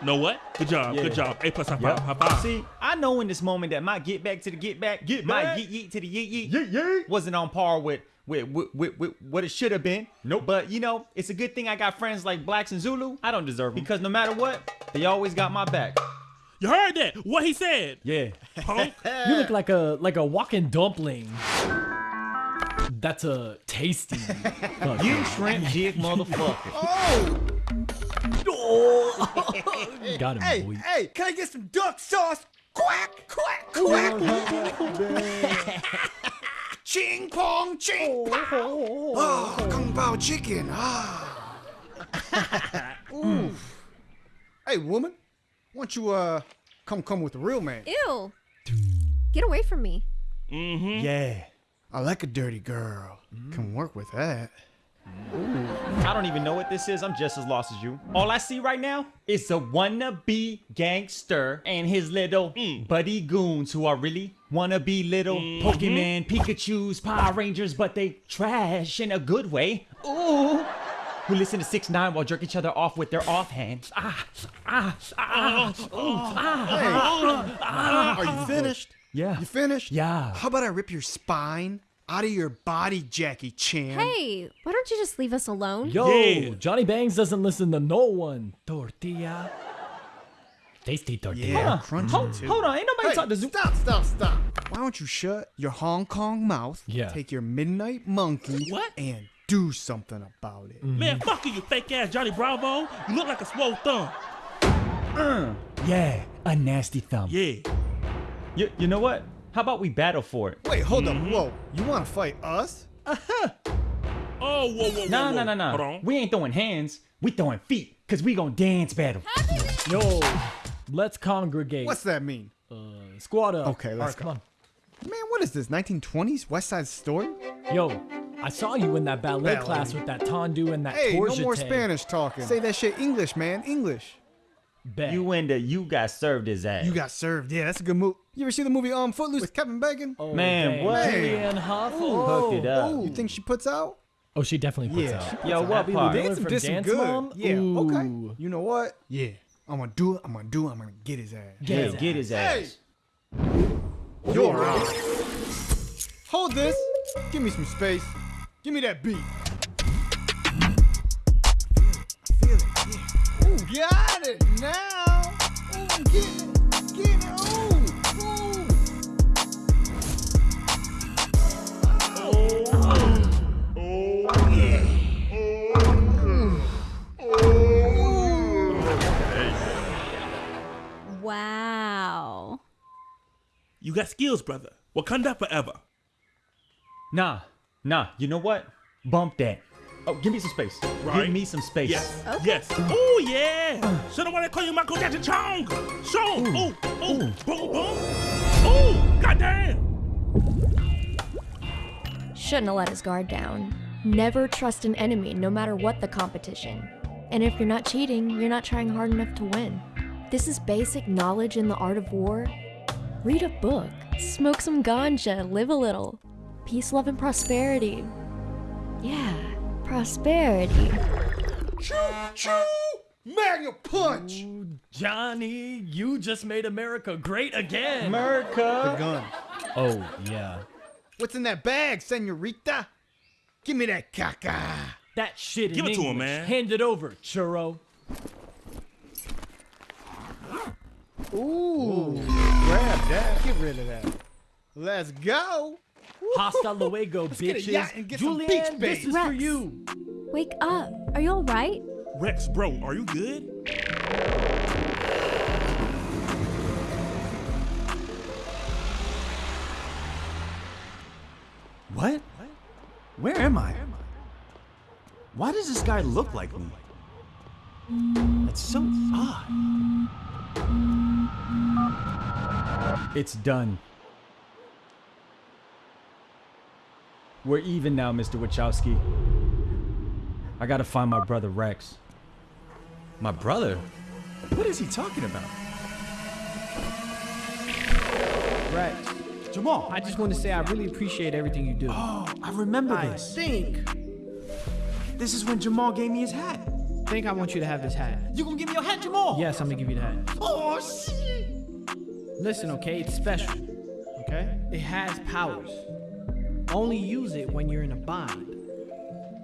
Know what? Good job. Yeah. Good job. A plus high five. High five. See, I know in this moment that my get back to the get back, Get my back. yeet yeet to the yeet yeet, wasn't on par with with, with, with, with what it should have been. Nope. But you know, it's a good thing I got friends like Blacks and Zulu. I don't deserve them because no matter what, they always got my back. You heard that? What he said? Yeah. Punk. You look like a like a walking dumpling. That's a tasty. fuck. You shrimp jig motherfucker. Oh Got him, Hey, boy. hey, can I get some duck sauce? Quack, quack, quack. ching pong, ching pow. Oh, kung pao chicken. Ah. Oof. Hey, woman, why don't you uh come come with the real man? Ew. Get away from me. Mm-hmm. Yeah. I like a dirty girl. Can work with that. I don't even know what this is. I'm just as lost as you. All I see right now is a wannabe gangster and his little buddy goons who are really wannabe little Pokemon, Pikachu's, Power Rangers, but they trash in a good way. Ooh. Who listen to 6 9 while jerk each other off with their offhands. Ah, ah, ah, ooh, ah, ah, Are you finished? Yeah. You finished? Yeah. How about I rip your spine out of your body, Jackie Chan? Hey, why don't you just leave us alone? Yo, Johnny Bangs doesn't listen to no one. Tortilla. Tasty tortilla. Yeah, crunchy Hold- too. hold on, ain't nobody hey, talking to Zoo- Stop, stop, stop. Why don't you shut your Hong Kong mouth? Yeah. Take your midnight monkey. What? And do something about it. Mm-hmm. Man, fuck you, you fake ass Johnny Bravo. You look like a swole thumb. Uh. Yeah, a nasty thumb. Yeah. You, you know what? How about we battle for it? Wait, hold up. Whoa. You want to fight us? Uh-huh. Oh, whoa, whoa, whoa. Nah, whoa. nah, nah, Hold nah. We ain't throwing hands. We throwing feet. Cause we gon' dance battle. Yo, let's congregate. What's that mean? Uh, squad up. Okay, let's Alright, go. come on. Man, what is this? 1920s West Side Story? Yo, I saw you in that ballet, Ballet. class with that tendu and that Hey, no torsion more. Spanish talking. Say that shit English, man. English. Bet. You and the you got served his ass. You got served. Yeah, that's a good move. You ever see the movie um Footloose with Kevin Bacon? Oh, Man, dang. what? Julianne Hough. Ooh. Oh. Hooked it up. You think she puts out? Oh, she definitely puts Yeah, out. she puts Yo, out. what Happy part? Louie Dance, from did some Dance good. Mom? Yeah, Ooh. okay. You know what? Yeah. I'm gonna do it. I'm gonna do it. I'm gonna get his ass. Get Yeah, his get his Hey! ass. You're out. Hold this. Give me some space. Give me that beat. Got it now. Ooh, I'm getting it. Getting it. Ooh, ooh. Wow. You got skills, brother. Wakanda forever. Nah, nah. You know what? Bump that. Oh, give me some space. Right. Give me some space. Yes. Yes. Oh yeah. Should have wanna call you Michael Jackson Chong. Chong. Ooh. Oh, oh. Ooh. Boom. Boom. Ooh. Goddamn. Shouldn't have let his guard down. Never trust an enemy, no matter what the competition. And if you're not cheating, you're not trying hard enough to win. This is basic knowledge in the art of war. Read a book, smoke some ganja, live a little. Peace, love, and prosperity. Yeah, prosperity. Choo choo. Magnum punch. Johnny, you just made America great again. America! The America. gun. Oh, yeah. What's in that bag, senorita? Give me that caca. That shit Give in it to him, man. Hand it over, churro. Ooh. Grab that. Get rid of that. Let's go. Hasta luego, get a bitches. yacht and get Julianne, beach this babes. is for you. Wake up. Are you alright? Rex, bro, are you good? What? Where am I? Why does this guy look like me? That's so odd. It's done. We're even now, Mr. Wachowski. I gotta find my brother Rex. My brother? What is he talking about? Rex, Jamal. I just want to say I really appreciate everything you do. Oh, I remember I this. think, This is when Jamal gave me his hat. think I want you to have this hat. You gonna give me your hat, Jamal? Yes, I'm gonna give you the hat. Oh shit! Listen, okay, it's special. Okay? It has powers. Only use it when you're in a bind.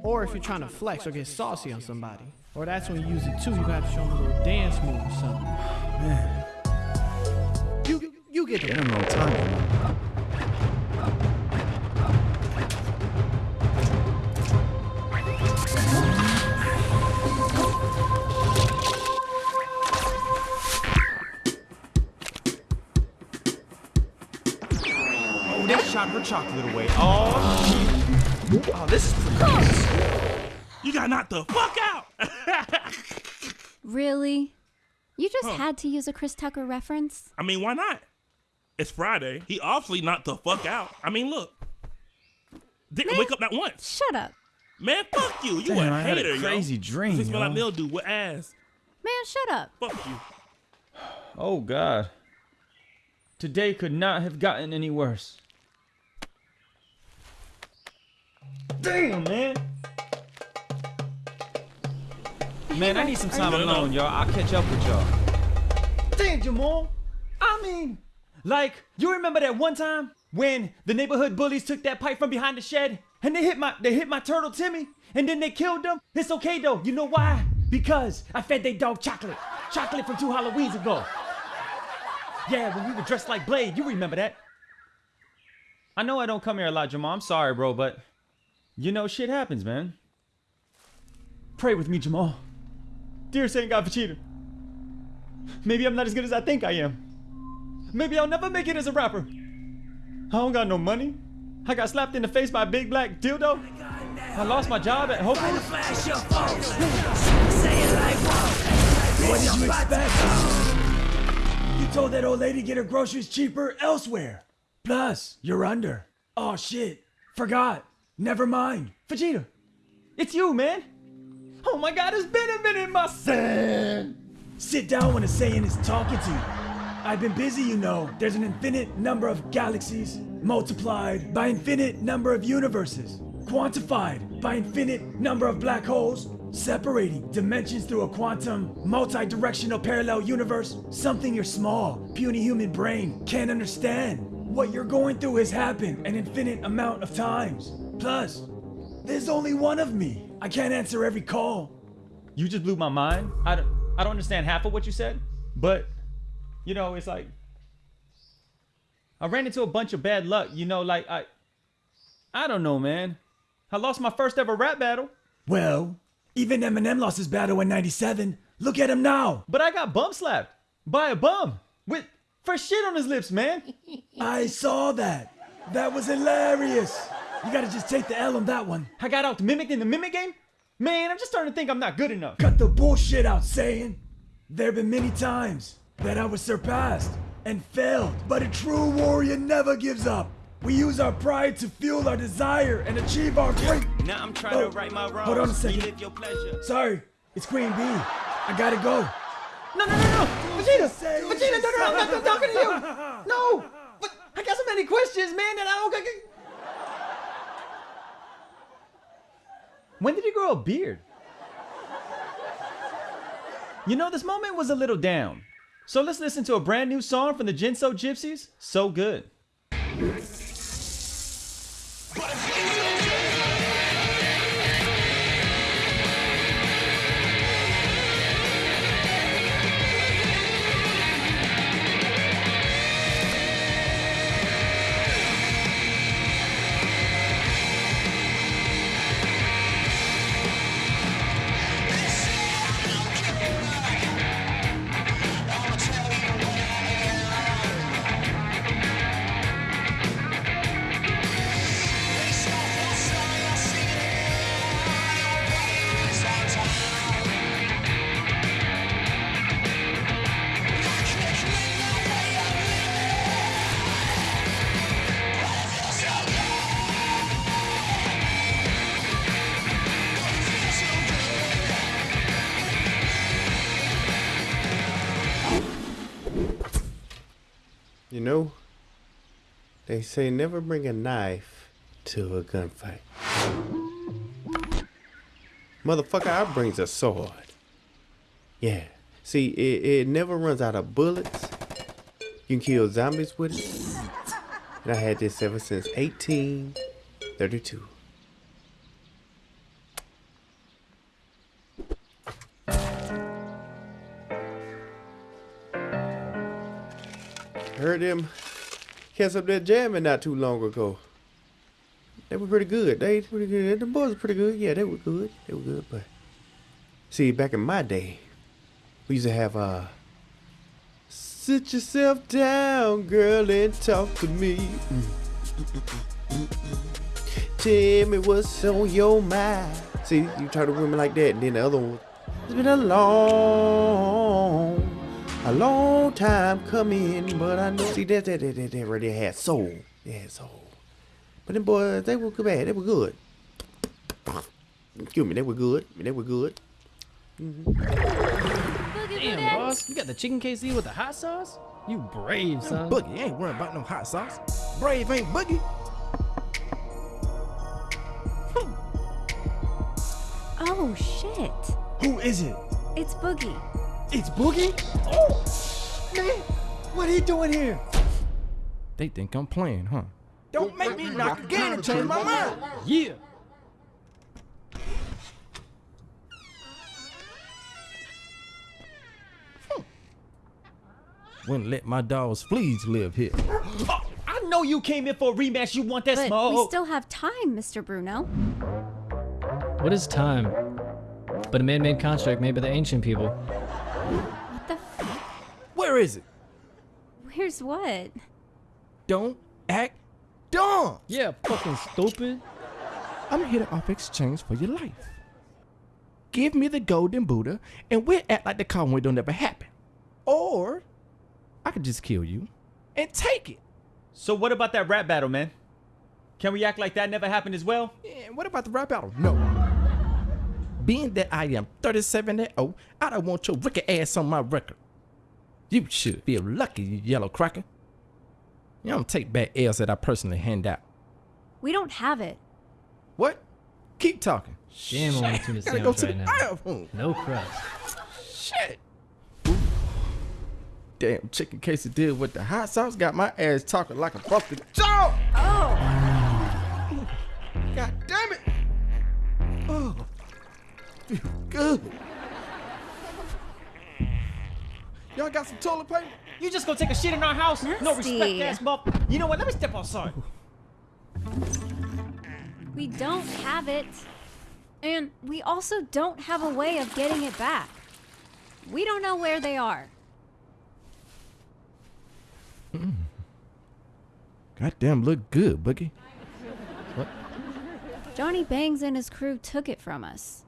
Or if you're trying to flex or get saucy on somebody. Or that's when you use it too. You gotta show them a little dance move or something. Man, You you get the been a long time. Chocolate away. Oh, shit. Oh, this is pretty You got knocked the fuck out. Really? You just Huh. had to use a Chris Tucker reference? I mean, why not? It's Friday. He obviously knocked the fuck out. I mean, look. Didn't wake up not once. Shut up. Man, fuck you. You Damn, a I had a hater, yo. crazy dream, This smell like yo. mildew with ass. Man, shut up. Fuck you. Oh God. Today could not have gotten any worse. Damn, man. Man, I need some time alone, y'all. I'll catch up with y'all. Damn, Jamal. I mean, like, you remember that one time when the neighborhood bullies took that pipe from behind the shed and they hit my they hit my turtle Timmy and then they killed him? It's okay though. You know why? Because I fed they dog chocolate. Chocolate from two Halloweens ago. Yeah, when we were dressed like Blade, you remember that. I know I don't come here a lot, Jamal. I'm sorry, bro, but you know shit happens, man. Pray with me, Jamal. Dear Saint God Vegeta. Maybe I'm not as good as I think I am. Maybe I'll never make it as a rapper. I don't got no money. I got slapped in the face by a big black dildo. I lost my job at Hope. What did you expect? You told that old lady get her groceries cheaper elsewhere. Plus, you're under. Oh shit. Forgot. Never mind. Vegeta, it's you, man. Oh my god, it's been a minute, my son. Sit down when a Saiyan is talking to you. I've been busy, you know. There's an infinite number of galaxies multiplied by infinite number of universes, quantified by infinite number of black holes, separating dimensions through a quantum, multi-directional parallel universe, something your small, puny human brain can't understand. What you're going through has happened an infinite amount of times. Plus, there's only one of me. I can't answer every call. You just blew my mind. I don't, I don't understand half of what you said, but you know, it's like I ran into a bunch of bad luck. You know, like I, I don't know, man. I lost my first ever rap battle. Well, even Eminem lost his battle in 97. Look at him now. But I got bum slapped by a bum with fresh shit on his lips, man. I saw that. That was hilarious. You gotta just take the L on that one. I got out mimicked in the mimic game. Man, I'm just starting to think I'm not good enough. Cut the bullshit out, saying. There have been many times that I was surpassed and failed, but a true warrior never gives up. We use our pride to fuel our desire and achieve our great. Now I'm trying Oh, to right my wrongs. hold on a second. Relive your pleasure. Sorry, it's Queen Bee. I gotta go. No, no, no, no. Vegeta, Vegeta, no, no, I'm not talking to you. No, but I got so many questions, man, that I don't get. When did you grow a beard? You know, this moment was a little down. So let's listen to a brand new song from the Jinso Gypsies. So good. They say never bring a knife to a gunfight. Motherfucker, I brings a sword. Yeah. See, it, it never runs out of bullets. You can kill zombies with it. And I had this ever since 1832. Heard them cats up there jamming not too long ago. They were pretty good. They pretty good. The boys were pretty good. Yeah, they were good. They were good. But see, back in my day, we used to have uh sit yourself down, girl, and talk to me. Tell me what's on your mind. See, you talk to women like that, and then the other one. It's been a long, a long time coming, but I know. See, that that that that, that really had soul. They had soul. But them boys, they were good bad. They were good. Excuse me, they were good. I mean, they were good. Damn, boss, you got the chicken KC with the hot sauce? You brave, son. Boogie ain't worrying about no hot sauce. Brave ain't Boogie. Oh shit. Who is it? It's Boogie. It's Boogie? Oh! Man, what are you doing here? They think I'm playing, huh? Don't make me knock again and change my mind. Yeah. Hmm. Wouldn't let my dogs fleas live here. Oh, I know you came in for a rematch. You want that But smoke? we still have time, Mr. Bruno. What is time? But a man-made construct made by the ancient people. What the f- Where is it? Where's what? Don't act dumb. Yeah, fucking stupid. I'm here to offer exchange for your life. Give me the golden Buddha, and we'll act like the Conway don't ever happen. Or I could just kill you and take it. So what about that rap battle, man? Can we act like that never happened as well? Yeah, what about the rap battle? No. Being that I am 37 and 0, I don't want your wicked ass on my record. You should feel lucky, you yellow cracker. You don't take back L's that I personally hand out. We don't have it. What? Keep talking. Damn, only tuna Gotta go sandwich to right the now. bathroom. No crust. Shit. Damn chicken quesadilla with the hot sauce got my ass talking like a fucking dog. Oh. God damn it. Feel good. Y'all got some toilet paper? You just gonna take a shit in our house? No respect, ass muff. You know what? Let me step outside. We don't have it. And we also don't have a way of getting it back. We don't know where they are. Hmm. Goddamn, look good, Boogie. What? Johnny Bangs and his crew took it from us.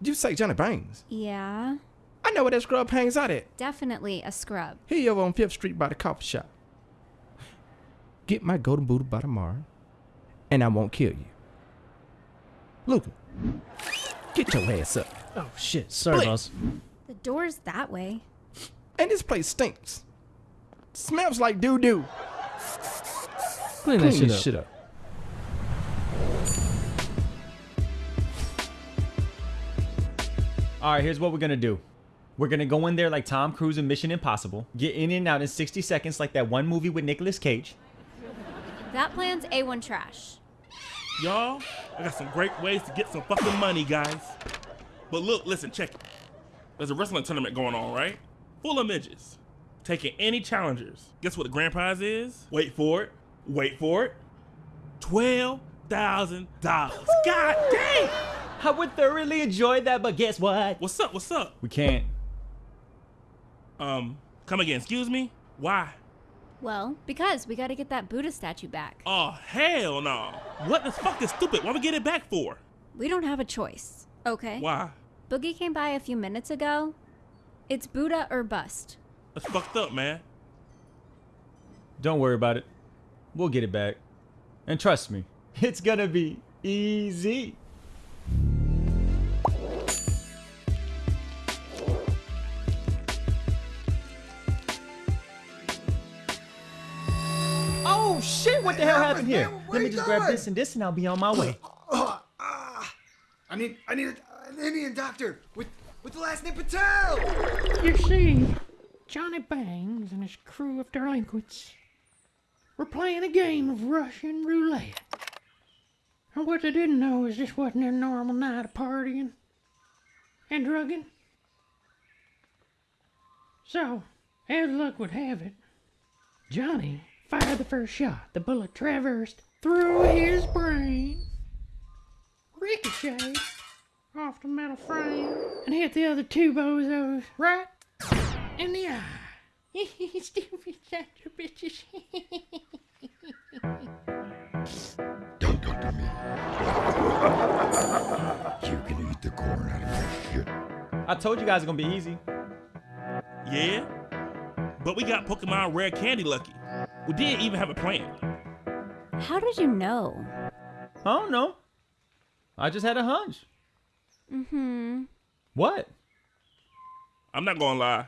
Did you say Johnny Bangs? Yeah, I know where that scrub hangs out at. definitely a scrub. He over on Fifth Street by the coffee shop. Get my golden Buddha by tomorrow, and I won't kill you. Luca, get your ass up. Oh shit, sorry, Split. boss. The door's that way. And this place stinks. Smells like doo doo. Clean that shit up. shit up. All right, here's what we're gonna do. We're gonna go in there like Tom Cruise in Mission Impossible, get in and out in 60 seconds like that one movie with Nicolas Cage. That plan's A1 trash. Y'all, I got some great ways to get some fucking money, guys. But look, listen, check it. There's a wrestling tournament going on, right? Full of midgets. Taking any challengers. Guess what the grand prize is? Wait for it. Wait for it. $12,000. God dang! I would thoroughly enjoy that, but guess what? What's up? What's up? We can't. Um, come again, excuse me? Why? Well, because we gotta get that Buddha statue back. Oh, hell no. What the fuck is stupid? Why we get it back for? We don't have a choice. Okay? Why? Boogie came by a few minutes ago. It's Buddha or bust. That's fucked up, man. Don't worry about it. We'll get it back. And trust me, it's gonna be easy. Oh shit, what the hell happened here? Let me just grab this and this and I'll be on my way. Ah, I need, I need an Indian doctor with, with the last name Patel. You see, Johnny Bangs and his crew of delinquents were playing a game of Russian roulette. And what they didn't know is this wasn't their normal night of partying and drugging. So, as luck would have it, Johnny fired the first shot. The bullet traversed through his brain, ricocheted off the metal frame, and hit the other two bozos right in the eye. Stupid sons of bitches. You can eat the corn out of my shit. I told you guys it's gonna be easy. Yeah? But we got Pokemon Rare Candy Lucky. We didn't even have a plan. How did you know? I don't know. I just had a hunch. Mm-hmm. What? I'm not gonna lie.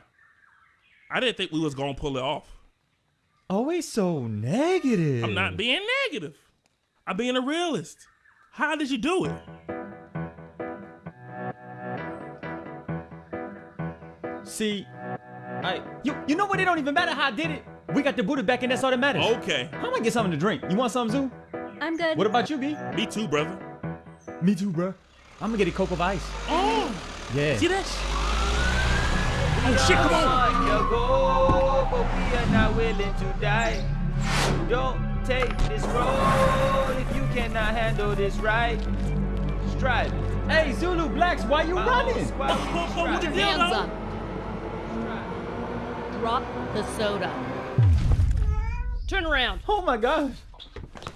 I didn't think we was gonna pull it off. Always so negative. I'm not being negative. I'm being a realist. How did you do it? See, I you you know what? It don't even matter how I did it. We got the Buddha back, and that's all that matters. Okay. I'm gonna get something to drink. You want something, Zoo? I'm good. What about you, B? Me too, brother. Me too, bro. I'm gonna get a Coke of Ice. Oh, Yeah. see that? Oh shit! Come on. You go, but we are not willing to die. Don't take this road if you cannot handle this right. Strive. Hey, Zulu Blacks, why you running? Put your hands up. Drop the soda. Turn around. Oh my gosh.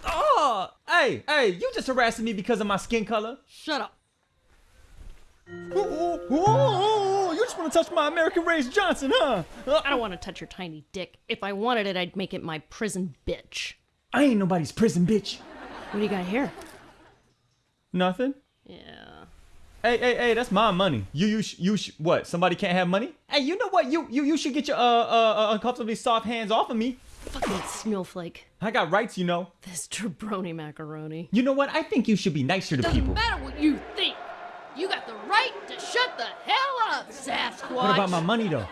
Oh, hey, hey, you just harassing me because of my skin color? Shut up. Ooh, ooh, ooh, you just want to touch my American raised Johnson, huh? Uh, I don't want to touch your tiny dick. If I wanted it, I'd make it my prison bitch. I ain't nobody's prison bitch. What do you got here? Nothing. Yeah. Hey, hey, hey, that's my money. You, you, sh- you, sh- what? Somebody can't have money? Hey, you know what? You, you, you should get your uh, uh, uh, uncomfortably soft hands off of me. Fucking snowflake. I got rights, you know. This jabroni macaroni. You know what? I think you should be nicer to Doesn't people. matter what you think. You got the right to shut the hell up, Sasquatch. What about my money though?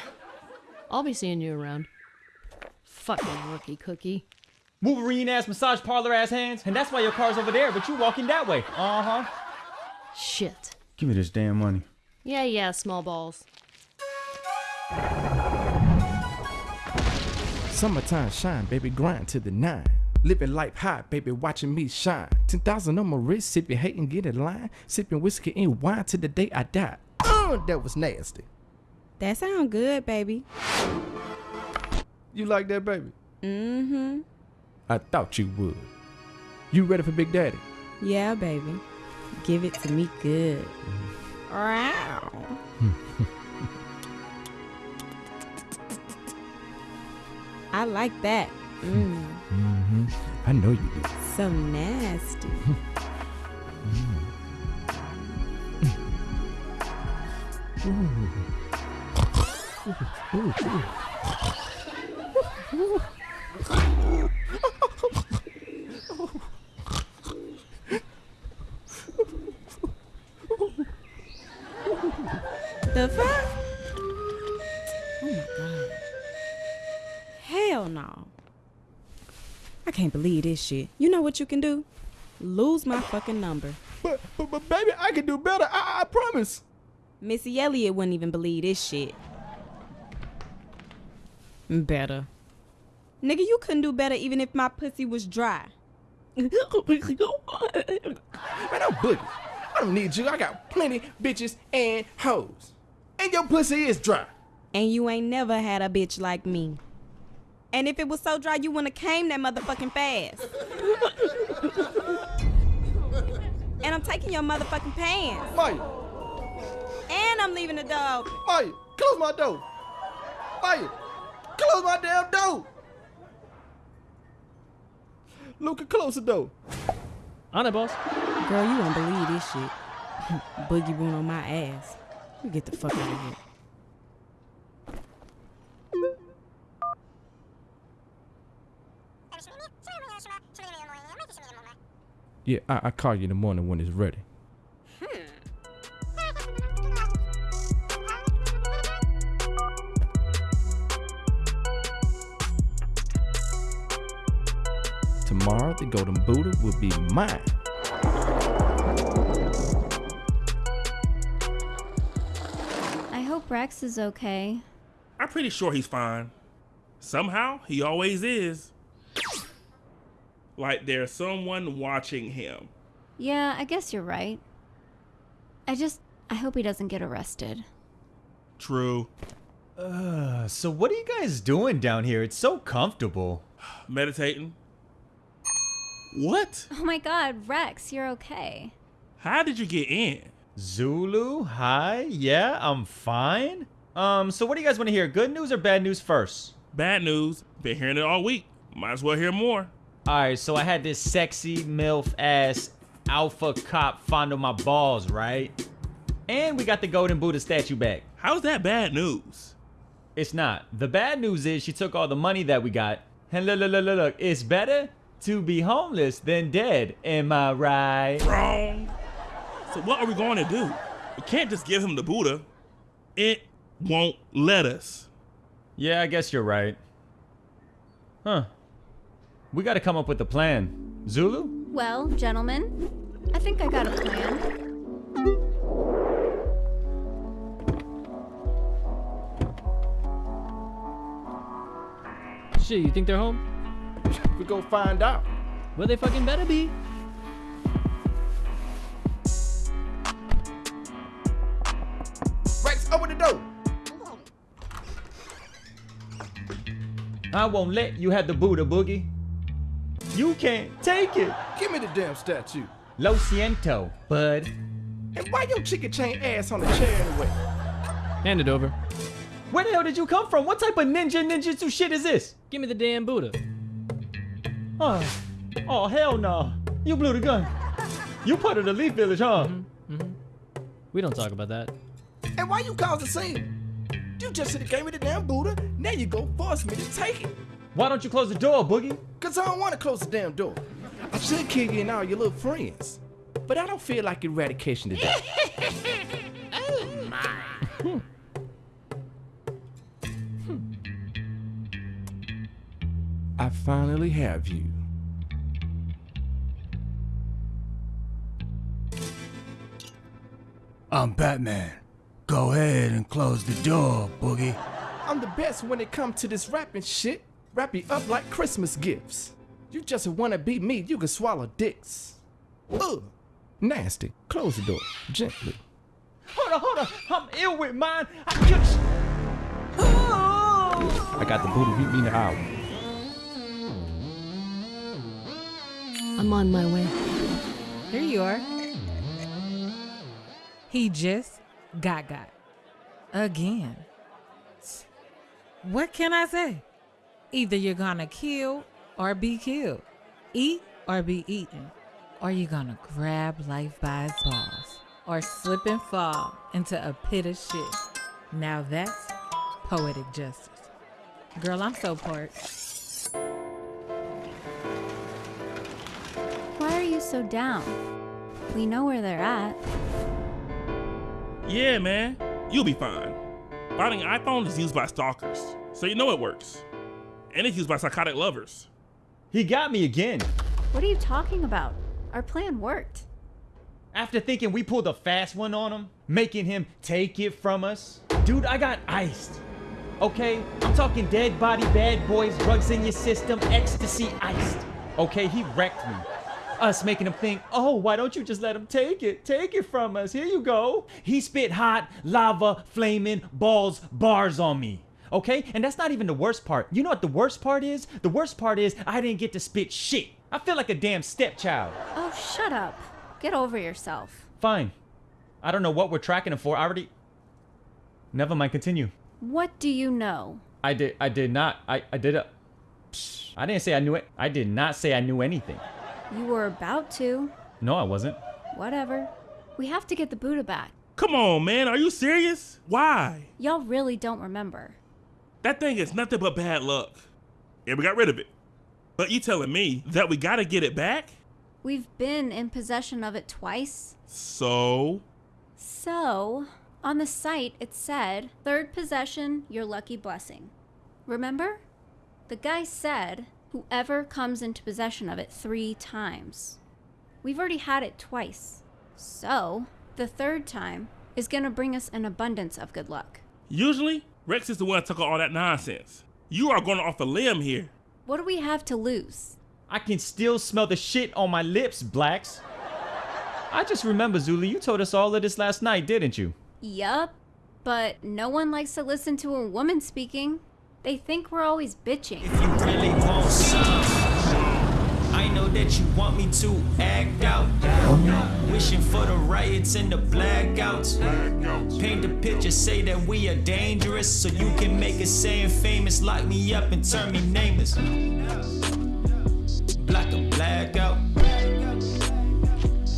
I'll be seeing you around. Fucking rookie cookie. Wolverine ass massage parlor ass hands, and that's why your car's over there, but you walking that way. Uh huh. Shit. Give me this damn money. Yeah, yeah, small balls. Summertime shine, baby, grind to the nine. Living life high, baby, watching me shine. 10,000 on my wrist, sipping, hating, get in line. Sipping whiskey and wine till the day I die. Uh, that was nasty. That sound good, baby. You like that, baby? Mm-hmm. I thought you would. You ready for Big Daddy? Yeah, baby. Give it to me good. Wow. I like that. Mm. Mm-hmm. I know you do. So nasty. The fuck? Oh my god. Hell no. I can't believe this shit. You know what you can do? Lose my fucking number. But, but, but baby, I can do better. I, I promise. Missy Elliott wouldn't even believe this shit. Better. Nigga, you couldn't do better even if my pussy was dry. Man, I'm boogie. I don't need you. I got plenty bitches and hoes. And your pussy is dry. And you ain't never had a bitch like me. And if it was so dry, you wouldn't have came that motherfucking fast. and I'm taking your motherfucking pants. Maya, And I'm leaving the door open. Maya, close my door. Maya, close my damn door. Luca, close the door. On it, boss. Girl, you won't believe this shit. Boogie boon on my ass. You get the fuck out of here. Yeah, I, I call you in the morning when it's ready. Hmm. Tomorrow, the Golden Buddha will be mine. Hope Rex is okay. I'm pretty sure he's fine. Somehow, he always is. Like there's someone watching him. Yeah, I guess you're right. I just, I hope he doesn't get arrested. True. Uh, so what are you guys doing down here? It's so comfortable. Meditating. What? Oh my god, Rex, you're okay. How did you get in? Zulu, hi. Yeah, I'm fine. Um, so what do you guys want to hear? Good news or bad news first? Bad news. Been hearing it all week. Might as well hear more. Alright, so I had this sexy MILF ass alpha cop fondle my balls, right? And we got the golden Buddha statue back. How's that bad news? It's not. The bad news is she took all the money that we got. And look, look, look, look, look. It's better to be homeless than dead. Am I right? Wrong. So what are we going to do? We can't just give him the Buddha. It won't let us. Yeah, I guess you're right. Huh. We gotta come up with a plan. Zulu? Well, gentlemen, I think I got a plan. Shit, you think they're home? we go find out. Well, they fucking better be. Open the door. I won't let you have the Buddha boogie. You can't take it. Give me the damn statue. Lo siento, bud. And why your chicken chain ass on the chair anyway? Hand it over. Where the hell did you come from? What type of ninja ninjutsu shit is this? Give me the damn Buddha. Oh, oh hell no. You blew the gun. You part of the Leaf Village, huh? Mm-hmm. We don't talk about that. And why you cause a scene? You just should have gave me the damn Buddha. Now you go force me to take it. Why don't you close the door, Boogie? Cause I don't want to close the damn door. I should kill you and all your little friends. But I don't feel like eradication today. oh my. I finally have you. I'm Batman. Go ahead and close the door, Boogie. I'm the best when it comes to this rapping shit. Wrap you up like Christmas gifts. You just wanna be me, you can swallow dicks. Ugh. Nasty. Close the door. Gently. Hold on, hold on. I'm ill with mine. I just. Oh! I got the booty. Meet me in the hour. I'm on my way. Here you are. He just got got. Again. What can I say? Either you're gonna kill or be killed. Eat or be eaten. Or you're gonna grab life by its balls. Or slip and fall into a pit of shit. Now that's poetic justice. Girl, I'm so part. Why are you so down? We know where they're at. Yeah, man. You'll be fine. Finding an iPhone is used by stalkers, so you know it works. And it's used by psychotic lovers. He got me again. What are you talking about? Our plan worked. After thinking we pulled a fast one on him, making him take it from us. Dude, I got iced. Okay? I'm talking dead body, bad boys, drugs in your system, ecstasy iced. Okay, he wrecked me. Us making him think, oh, why don't you just let him take it? Take it from us. Here you go. He spit hot, lava, flaming, balls, bars on me. Okay? And that's not even the worst part. You know what the worst part is? The worst part is I didn't get to spit shit. I feel like a damn stepchild. Oh, shut up. Get over yourself. Fine. I don't know what we're tracking him for. I already. Never mind. Continue. What do you know? I did. I did not. I. I did a. Psh, I didn't say I knew it. I did not say I knew anything. You were about to. No, I wasn't. Whatever. We have to get the Buddha back. Come on, man. Are you serious? Why? Y'all really don't remember. That thing is nothing but bad luck. And we got rid of it. But you telling me that we gotta get it back? We've been in possession of it twice. So? So, on the site it said, third possession, your lucky blessing. Remember? The guy said, whoever comes into possession of it three times. We've already had it twice. So, the third time is gonna bring us an abundance of good luck. Usually, Rex is the one that took all that nonsense. You are going off a limb here. What do we have to lose? I can still smell the shit on my lips, Blacks. I just remember, Zulu, you told us all of this last night, didn't you? Yup. But no one likes to listen to a woman speaking. They think we're always bitching. If you really want some, I know that you want me to act out. Wishing for the riots and the blackouts. Paint the picture, say that we are dangerous. So you can make it saying famous. Lock me up and turn me nameless. Block the blackout.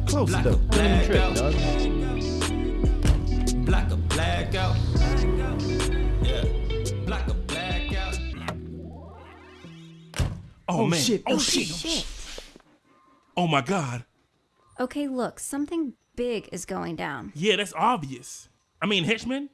Close Block though. Blackout. Block a blackout. Oh, Oh, man. shit. Oh, Oh, shit. Oh, shit. Oh my god. Okay, look, something big is going down. Yeah, that's obvious. I mean, henchmen,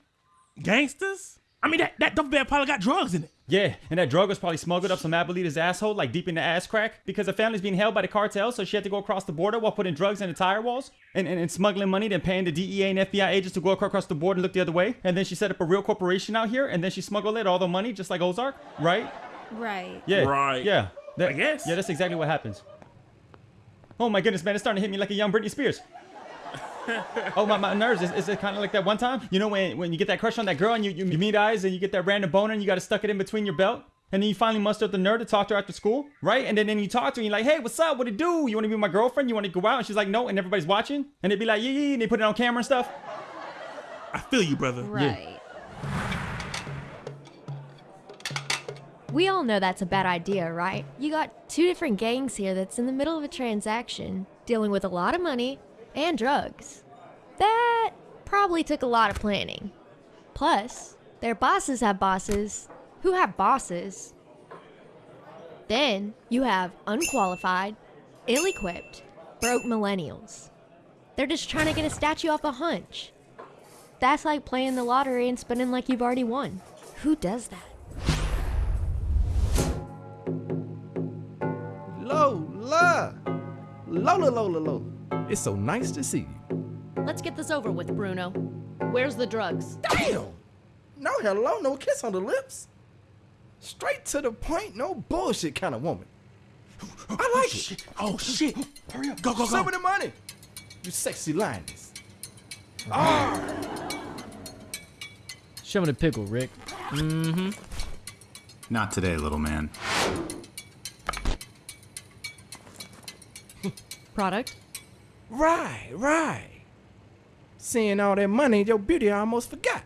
gangsters. I mean, that that duffel bag probably got drugs in it. Yeah, and that drug was probably smuggled up some Abuelita's asshole, like deep in the ass crack, because the family's being held by the cartel, so she had to go across the border while putting drugs in the tire walls and, and, and smuggling money, then paying the DEA and FBI agents to go acro- across the border and look the other way. And then she set up a real corporation out here, and then she smuggled it all the money, just like Ozark, right? Right. Yeah. Right. Yeah. That- I guess. Yeah, that's exactly what happens. Oh my goodness, man, it's starting to hit me like a young Britney Spears. oh my, my nerves. Is, is it kind of like that one time? You know when, when you get that crush on that girl and you, you, you meet eyes and you get that random boner and you got to stuck it in between your belt? And then you finally muster up the nerve to talk to her after school, right? And then, then you talk to her and you're like, hey, what's up? What it do? You want to be my girlfriend? You want to go out? And she's like, no. And everybody's watching. And they'd be like, yeah, yeah, and they put it on camera and stuff. I feel you, brother. Right. We all know that's a bad idea, right? You got two different gangs here that's in the middle of a transaction, dealing with a lot of money and drugs. That probably took a lot of planning. Plus, their bosses have bosses who have bosses. Then you have unqualified, ill equipped, broke millennials. They're just trying to get a statue off a hunch. That's like playing the lottery and spending like you've already won. Who does that? Lola! Lola, Lola, Lola. It's so nice to see you. Let's get this over with, Bruno. Where's the drugs? Damn! No hello, no kiss on the lips. Straight to the point, no bullshit kind of woman. I like it. Oh shit! Hurry up! Go go Some go! of the money. You sexy lioness. Ah! Show me the pickle, Rick. Mm-hmm. Not today, little man. Product? Right, right. Seeing all that money, your beauty, I almost forgot.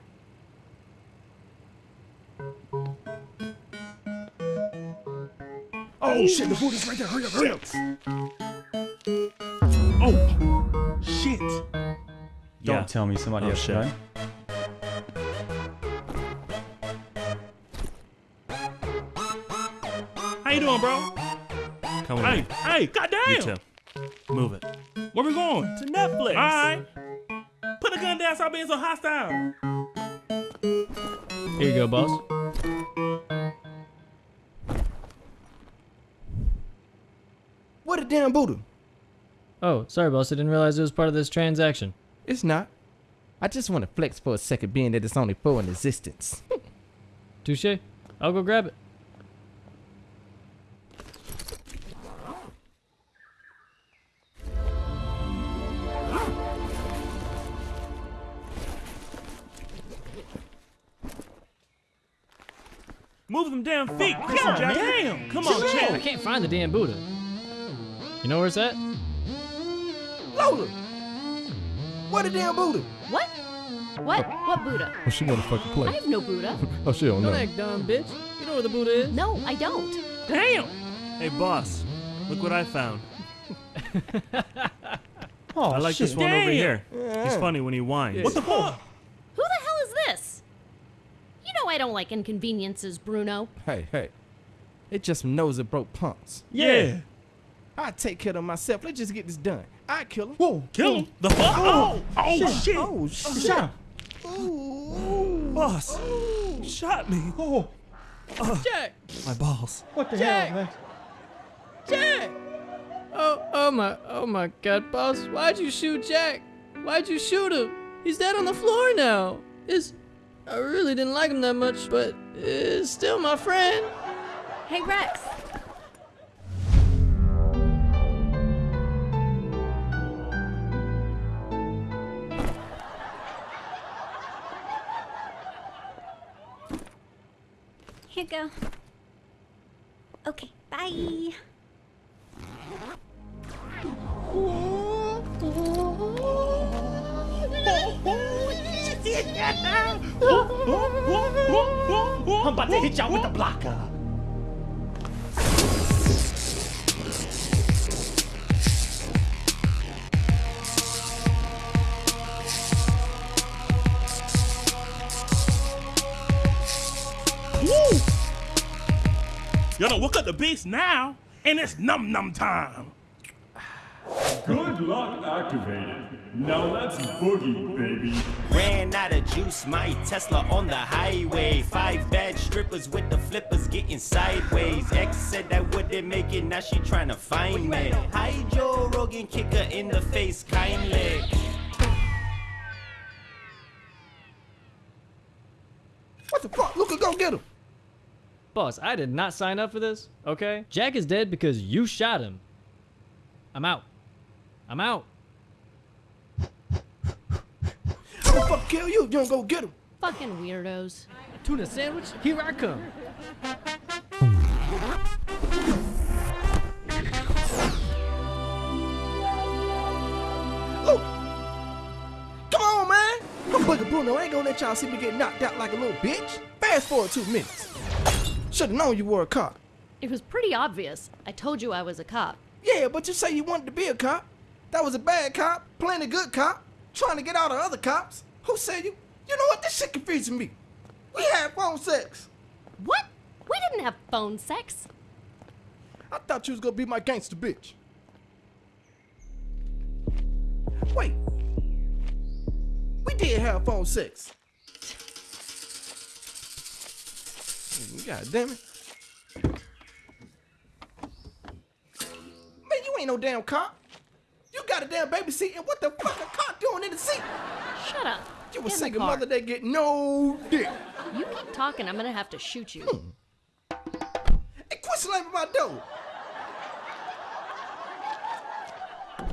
Oh shit! The booty's right there. Hurry up! Hurry up! Oh shit! Don't Yeah. tell me somebody Oh, else shit. How you doing, bro? Come with Hey, me. hey, goddamn! You too. Move it. Where we going? To Netflix. All right. Put the gun down. Stop being so hostile. Here you go, boss. What a damn Buddha. Oh, sorry, boss. I didn't realize it was part of this transaction. It's not. I just want to flex for a second, being that it's only four in existence. Touche. I'll go grab it. Them damn feet. Come God on, Jack. damn. Come on, out. Jack. I can't find the damn Buddha. You know where it's at? Lola! What a damn Buddha! What? What? What Buddha? Oh, she wanna fucking I have no Buddha. Oh, she don't Don't know. act dumb, bitch. You know where the Buddha is? No, I don't. Damn. Hey, boss. Look what I found. Oh, I like shit. this one over Damn. here. He's funny when he whines. What the fuck? Who the hell is this? You know I don't like inconveniences, Bruno. Hey, hey. It just knows it broke punks. Yeah. I take care of myself. Let's just get this done. I kill him. Whoa. Kill him. The fuck? Oh, oh shit. Oh, oh shit! Shot. Boss. Shot me. Oh, oh. Jack! My balls. what the Jack. hell, man? Jack! Oh, oh my, oh my God, boss! Why'd you shoot Jack? Why'd you shoot him? He's dead on the floor now. It's, I really didn't like him that much, but it's still my friend. Hey, Rex. Here you go. Okay, bye. I'm about to hit y'all with the blocker. Woo! Y'all done woke up the beast now, and it's num num time. Good luck activated. Now let's boogie, baby. Ran out of juice, my Tesla on the highway. Five bad strippers with the flippers getting sideways. X said that wouldn't make it, now she trying to find me. Hi Joe Rogan, kick her in the face kindly. What the fuck? Luca, go get him. Boss, I did not sign up for this, okay? Jack is dead because you shot him. I'm out. I'm out. I'm gonna fuck kill you. You don't go get him. Fucking weirdos. Tuna sandwich? Here I come. Luke, come on, man. I'm Booger Bruno. I ain't gonna let y'all see me get knocked out like a little bitch. Fast forward two minutes. Should've known you were a cop. It was pretty obvious. I told you I was a cop. Yeah, but you say you wanted to be a cop. That was a bad cop, playing a good cop, trying to get out of other cops. Who said you? You know what? This shit confusing me. We had phone sex. What? We didn't have phone sex. I thought you was gonna be my gangster bitch. Wait. We did have phone sex. God damn it. Man, you ain't no damn cop. You got a damn baby seat, and what the fuck a cop doing in the seat? Shut up. You a Get single car. mother that get no dick. You keep talking, I'm gonna have to shoot you. Hmm. Hey, quit slamming my door.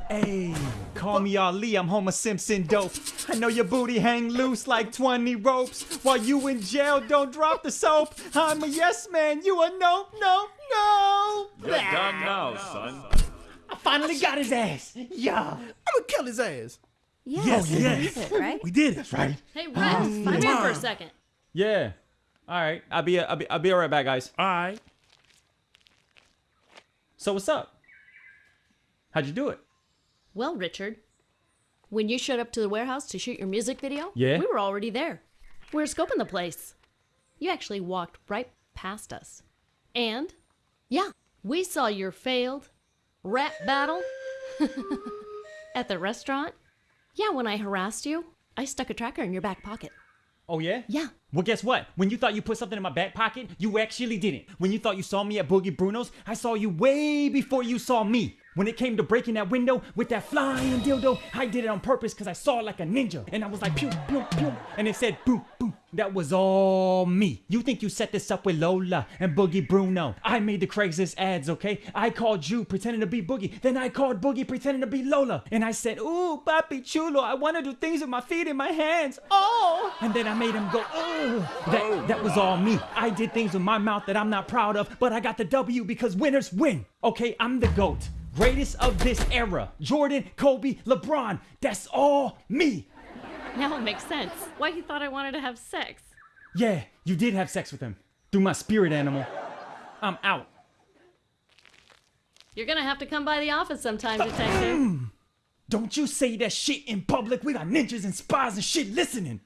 Hey, call me Ali, I'm Homer Simpson dope. I know your booty hang loose like 20 ropes. While you in jail, don't drop the soap. I'm a yes man, you a no, no, no. You're done now, son. I finally got his ass. Yeah. I'm gonna kill his ass. Yeah, Yes, we yes. did it, right? We did it. That's right. Hey, Rex, come here for a second. Yeah. All right. I'll be I'll be I'll be right back, guys. All right. So what's up? How'd you do it? Well, Richard, when you showed up to the warehouse to shoot your music video, Yeah? we were already there. We were scoping the place. You actually walked right past us. And, yeah, we saw your failed rap battle at the restaurant. Yeah, when I harassed you, I stuck a tracker in your back pocket. Oh yeah? Yeah. Well, guess what? When you thought you put something in my back pocket, you actually didn't. When you thought you saw me at Boogie Bruno's, I saw you way before you saw me. When it came to breaking that window with that flying dildo, I did it on purpose because I saw it like a ninja. And I was like, pew, pew, pew. And it said, boom, boom. That was all me. You think you set this up with Lola and Boogie Bruno. I made the Craigslist ads, okay? I called you pretending to be Boogie. Then I called Boogie pretending to be Lola. And I said, ooh, papi chulo, I want to do things with my feet and my hands. Oh! And then I made him go, oh! That, that was all me. I did things with my mouth that I'm not proud of, but I got the W because winners win. Okay, I'm the GOAT. Greatest of this era. Jordan, Kobe, LeBron. That's all me. Now it makes sense. Why you thought I wanted to have sex. Yeah, you did have sex with him. Through my spirit animal. I'm out. You're gonna have to come by the office sometime, uh, detective. Don't you say that shit in public. We got ninjas and spies and shit listening.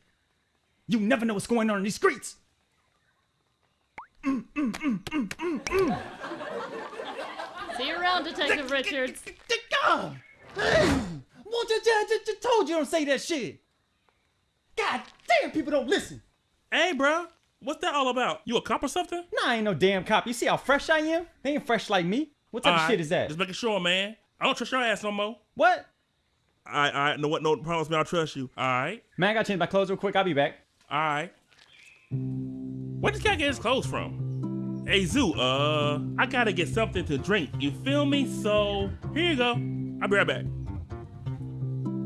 You never know what's going on in these streets. Mm, mm, mm, See you around, Detective Richards. God! Won't you just, just, just told you don't say that shit. God damn, people don't listen. Hey, bro, what's that all about? You a cop or something? Nah, I ain't no damn cop. You see how fresh I am? They ain't fresh like me. What type of Alright, shit is that? Just making sure, man. I don't trust your ass no more. What? I I know what no promise me I'll trust you. All right. Man, I gotta change my clothes real quick. I'll be back. All right. Where this guy get his clothes from? Hey Zoo, uh, I gotta get something to drink. You feel me? So here you go. I'll be right back.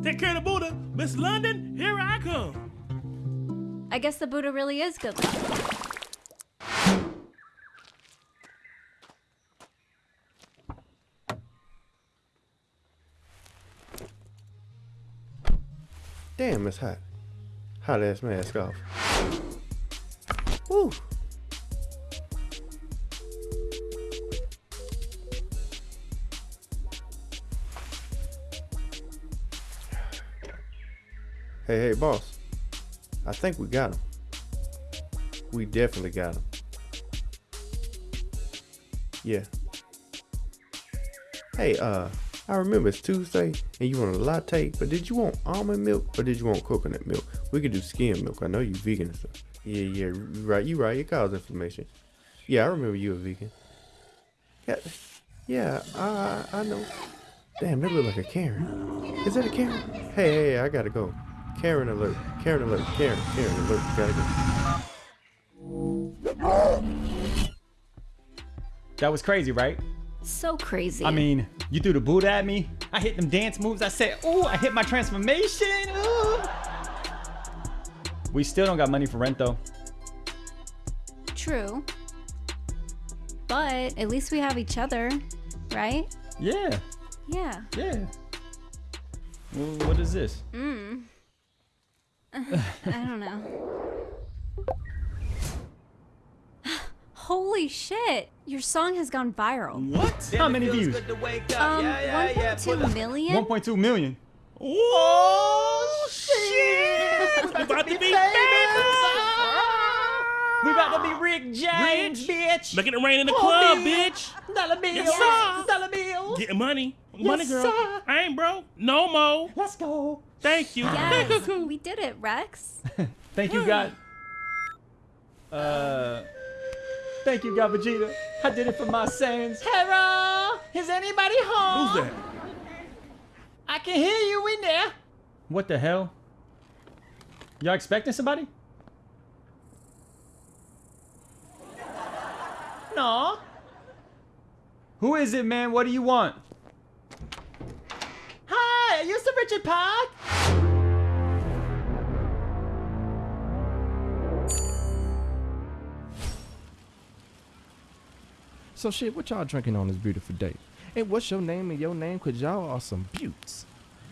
Take care of the Buddha, Miss London. Here I come. I guess the Buddha really is good. Damn, it's hot. Hot ass mask off. Woo. Hey, hey, boss. I think we got him. We definitely got him. Yeah. Hey, uh, I remember it's Tuesday and you want a latte, but did you want almond milk or did you want coconut milk? We could do skim milk. I know you vegan and stuff. Yeah, yeah, you right. You right. It causes inflammation. Yeah, I remember you a vegan. Yeah, yeah, I I know. Damn, that look like a Karen. Is that a Karen? Hey, hey, I gotta go. Karen alert. Karen alert. Karen, Karen alert. Gotta go. That was crazy, right? So crazy. I mean, you threw the boot at me. I hit them dance moves. I said, ooh, I hit my transformation. Ooh. We still don't got money for rent though. True. But at least we have each other, right? Yeah, Yeah. yeah. Well, what is this? Mm. I don't know. Holy shit! Your song has gone viral. What? How many views? Um, 1.2 million? 1.2 million. Oh shit! We about to be famous. We about to be Rick James, bitch. Making it rain in the Oh, club, man. bitch. Dollar bills. Yes. Dollar bills. Getting money. Yes, money, girl. sir. I ain't broke. No mo. Let's go. Thank you. Yes, we did it, Rex. Thank you, God. Uh, thank you, God Vegeta. I did it for my sins. Hera, is anybody home? Who's that? I can hear you in there. What the hell? Y'all expecting somebody? No. Who is it, man? What do you want? Hi, are you Sir Richard Park? So shit, what y'all drinking on this beautiful day? And what's your name and your name? Cause y'all are some buttes.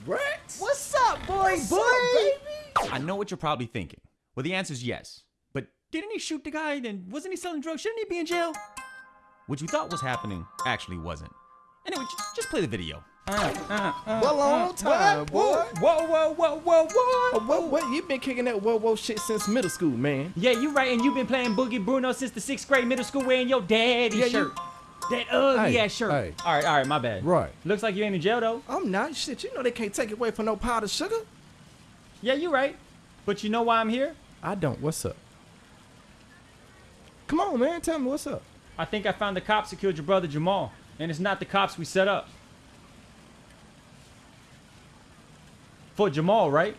What? What's up, boy, boy? I know what you're probably thinking. Well, the answer is yes. But didn't he shoot the guy? And wasn't he selling drugs? Shouldn't he be in jail? What you thought was happening actually wasn't. Anyway, j- just play the video. Well, long uh, uh, uh, time, boy. Whoa, whoa, whoa, whoa, whoa. What, what? You been kicking that whoa, whoa shit since middle school, man. Yeah, you right, and you've been playing Boogie Bruno since the sixth grade middle school wearing your daddy Yeah, you- shirt. That ugly Hey, ass shirt. hey. All right, all right, my bad. Right. Looks like you ain't in jail though. I'm not. Shit, you know they can't take it away from no powdered sugar. Yeah, you right. But you know why I'm here? I don't. What's up? Come on, man. Tell me what's up. I think I found the cops who killed your brother Jamal, and it's not the cops we set up. For Jamal, right?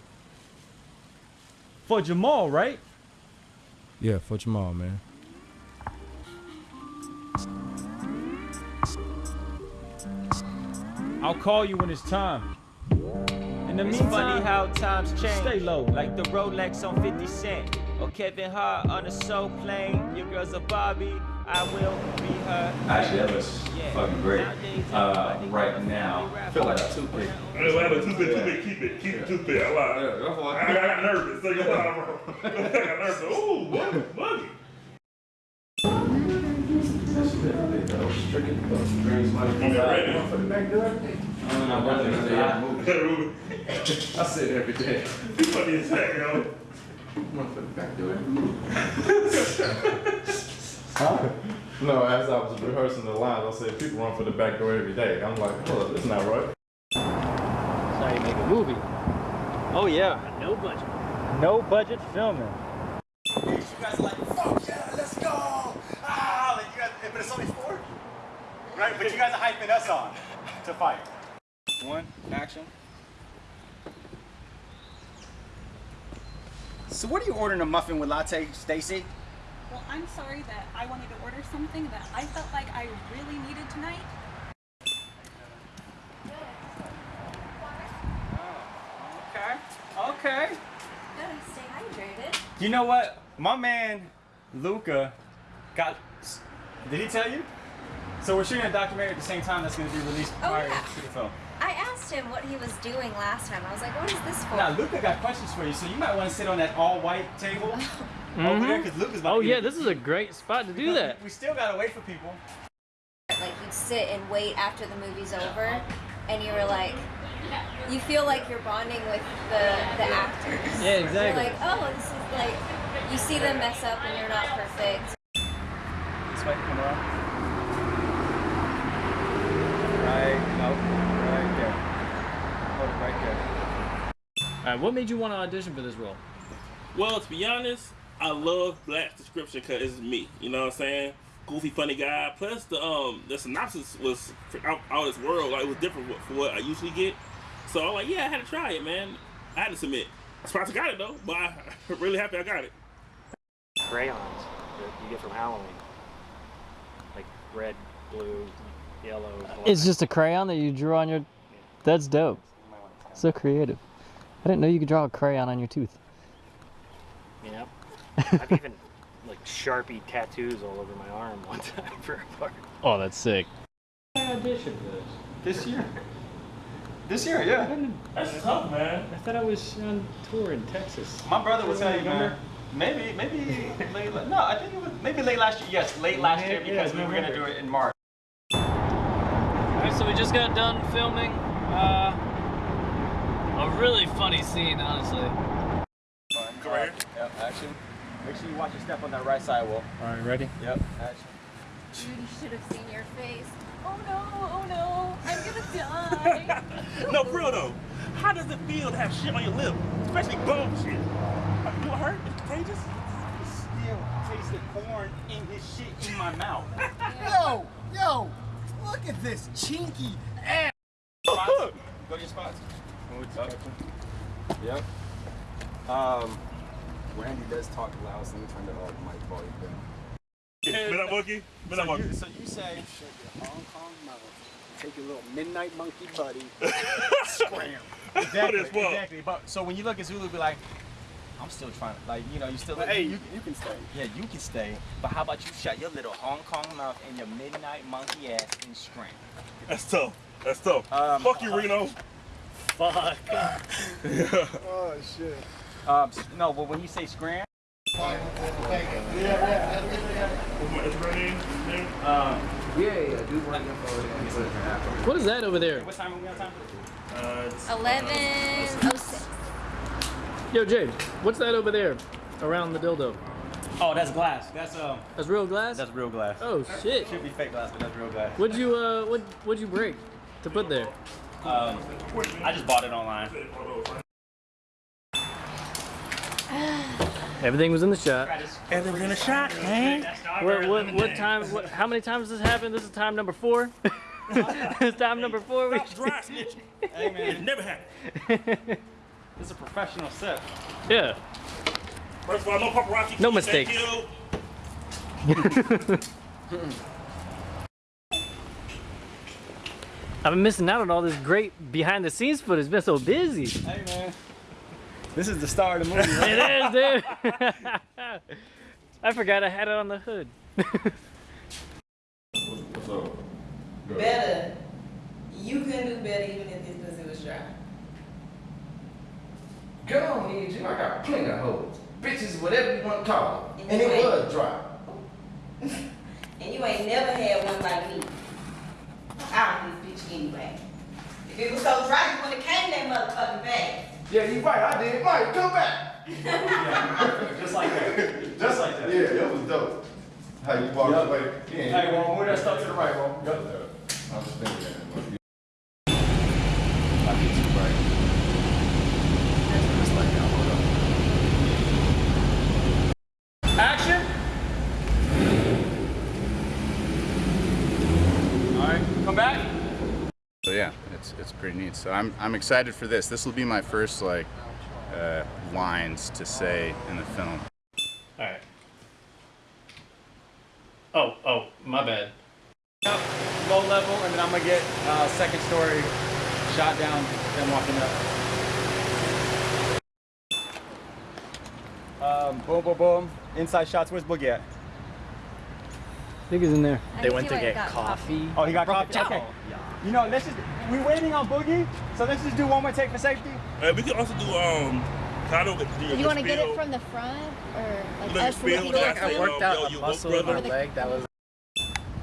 For Jamal, right? Yeah, for Jamal, man. I'll call you when it's time. In the It's meantime, funny how times change. Stay low. Like the Rolex on 50 Cent. Or Kevin Hart on a soul plane. Your girl's a Barbie. I will be her. Actually, that was fucking great. Uh, right now, I feel like a toothpick. Hey, wait, wait, toothpick, toothpick, keep it, keep it toothpick. I lied. I, I got nervous. So you know, I got nervous. Ooh, buggy, buggy. I say it every day. You funny as heck, yo. One for the back door. huh? No, as I was rehearsing the lines, I said people run for the back door every day. I'm like, hold up, that's not right. That's how you make a movie. Oh yeah. No budget. No budget filming. You guys are like, fuck yeah, let's go! Ah, like you guys, but it's only four, right? But you guys are hyping us on to fight. One, action. So what are you ordering a muffin with latte, Stacy? Well, I'm sorry that I wanted to order something that I felt like I really needed tonight. Okay, okay. Gotta stay hydrated. You know what? My man, Luca, got. Did he tell you? So we're shooting a documentary at the same time that's going to be released Oh, prior yeah. to the film. I asked him what he was doing last time. I was like, what is this for? Now, Luca got questions for you, so you might want to sit on that all-white table oh. Over there, mm-hmm. because Luca's about Oh to yeah, this is a great spot to do because that. We still gotta wait for people. Like you'd sit and wait after the movie's over, and you were like, you feel like you're bonding with the the actors. Yeah, You're exactly. like, oh, this is like, you see them mess up and you're not perfect. This way, come around. Right, nope, right there. Hold it right there. All right, what made you want to audition for this role? Well, to be honest, I love Black's description because it's me. You know what I'm saying? Goofy, funny guy. Plus, the um the synopsis was for out, out of this world. Like it was different for- for what I usually get. So I'm like, yeah, I had to try it, man. I had to submit. I'm surprised I got it though, but I'm really happy I got it. Crayons that you get from Halloween. Like red, blue, yellow. black. It's just a crayon that you drew on your. That's dope. So creative. I didn't know you could draw a crayon on your tooth. You know? I've even like Sharpie tattoos all over my arm one time for a part. Oh, that's sick. I auditioned for this. This year? This year, yeah. That's tough, man. I thought I was on tour in Texas. My brother would tell you, man. Maybe, maybe late. la- No, I think it was maybe late last year. Yes, late last year Yeah, because we were gonna do it in March. Alright, so we just got done filming uh, a really funny scene, honestly. Go right here. Yep, action. Make sure you watch your step on that right side sidewall. All right, ready? Yep, action. You should have seen your face. Oh no, oh no, I'm gonna die. no, for though. How does it feel to have shit on your lip, especially bone shit? You hurt? It's contagious. Still tasted corn in his shit in my mouth. Yo, yo, look at this chinky ass. Spots. Go to your spots. Yep. Um, Randy does talk loud, so let me turn the uh, mic volume down. Been up, monkey? Been so monkey? You, so you say, shut your Hong Kong mouth, take your little midnight monkey buddy, scram. Exactly, as exactly. But so when you look at Zulu, be like, I'm still trying to, like, you know, you still. But hey, you, you can stay. Yeah, you can stay. But how about you shut your little Hong Kong mouth and your midnight monkey ass and scram? That's tough. That's tough. Um, Fuck you, Reno. Fuck. Oh shit. Um, no, but when you say scram. Um, yeah, yeah, do work What is that over there? What time are we on time? Uh, it's, Eleven oh six. Yo, Jay, what's that over there around the dildo? Oh, that's glass. That's um. That's real glass? That's real glass. Oh shit. Should be fake glass, but that's real glass. What'd you uh what what'd you break to put there? Um, I just bought it online. Everything was in the shot. Everything was in the shot, man. What what what time what how many times has this happened? This is time number four? it's time number four. We Stop dry snitching. Hey man, It never happened. this is a professional set. Yeah. First of all, no paparazzi. No mistakes. I've been missing out on all this great behind the scenes footage. It's been so busy. Hey man, this is the star of the movie. Right? It is, dude. I forgot I had it on the hood. What's up? Better. You couldn't do better even if this pussy was dry. Go on, here, Jim. I got plenty of hoes. Bitches, whatever you want to call them. And you it was dry. And you ain't never had one like me. I'm this bitch anyway. If it was so dry, you wouldn't have came that motherfucking fast. Yeah, you right. I did. Mike, come back. Just like that. Just like that. Yeah, that was dope. How you walked Yup. away. Hey, well, move that stuff to the right, bro. Yup. I was thinking that. I get too bright. Just like that. Hold up. Action. All right, come back. So yeah, it's it's pretty neat. So I'm I'm excited for this. This will be my first like uh, lines to say in the film. All right. Oh, oh, my bad. Up, low level, and then I'm gonna get uh, second story shot down, then walking up. Um, boom, boom, boom. Inside shots. Where's Boogie at? Niggas in there. They went to get coffee. Oh, he got coffee. Okay. You know, let's just we're waiting on Boogie, so let's just do one more take for safety. Uh, we can also do um. I don't do your You want to get it from the front or like Look, us spill, looking that's back? it. I worked out you a muscle in my leg that was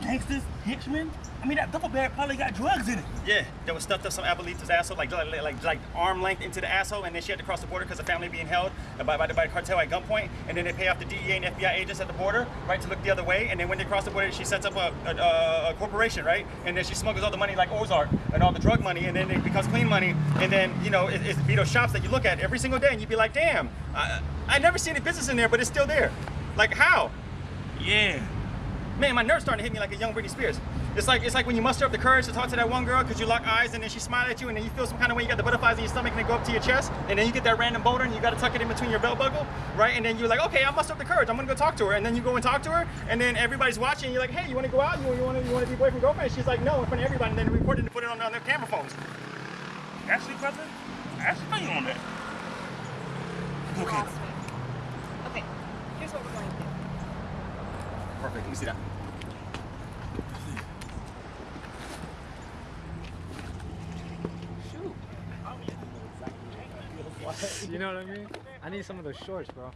Gangsters, henchmen. I mean, that duffel bag probably got drugs in it. Yeah, that was stuffed up some Abuelita's asshole, like, like, like, like arm length into the asshole, and then she had to cross the border because the family being held by, by, the, by the cartel at gunpoint, and then they pay off the DEA and FBI agents at the border, right, to look the other way, and then when they cross the border, she sets up a, a, a, a corporation, right, and then she smuggles all the money like Ozark and all the drug money, and then it becomes clean money, and then, you know, it, it's those shops that you look at every single day, and you'd be like, damn, I, I never see any business in there, but it's still there. Like, how? Yeah. Man, my nerves starting to hit me like a young Britney Spears. It's like it's like when you muster up the courage to talk to that one girl because you lock eyes and then she smile at you and then you feel some kind of way. You got the butterflies in your stomach and they go up to your chest and then you get that random boulder and you got to tuck it in between your belt buckle, right? And then you're like, okay, I muster up the courage. I'm gonna go talk to her. And then you go and talk to her and then everybody's watching. And you're like, hey, you want to go out? You, you want to you want to be boyfriend girlfriend? She's like, no, in front of everybody. And then they record it and put it on, on their camera phones. Actually, brother, I actually feel you on that. Okay. Okay, here's what we're going to do. Perfect. Let me see that. You know what I mean? I need some of those shorts, bro.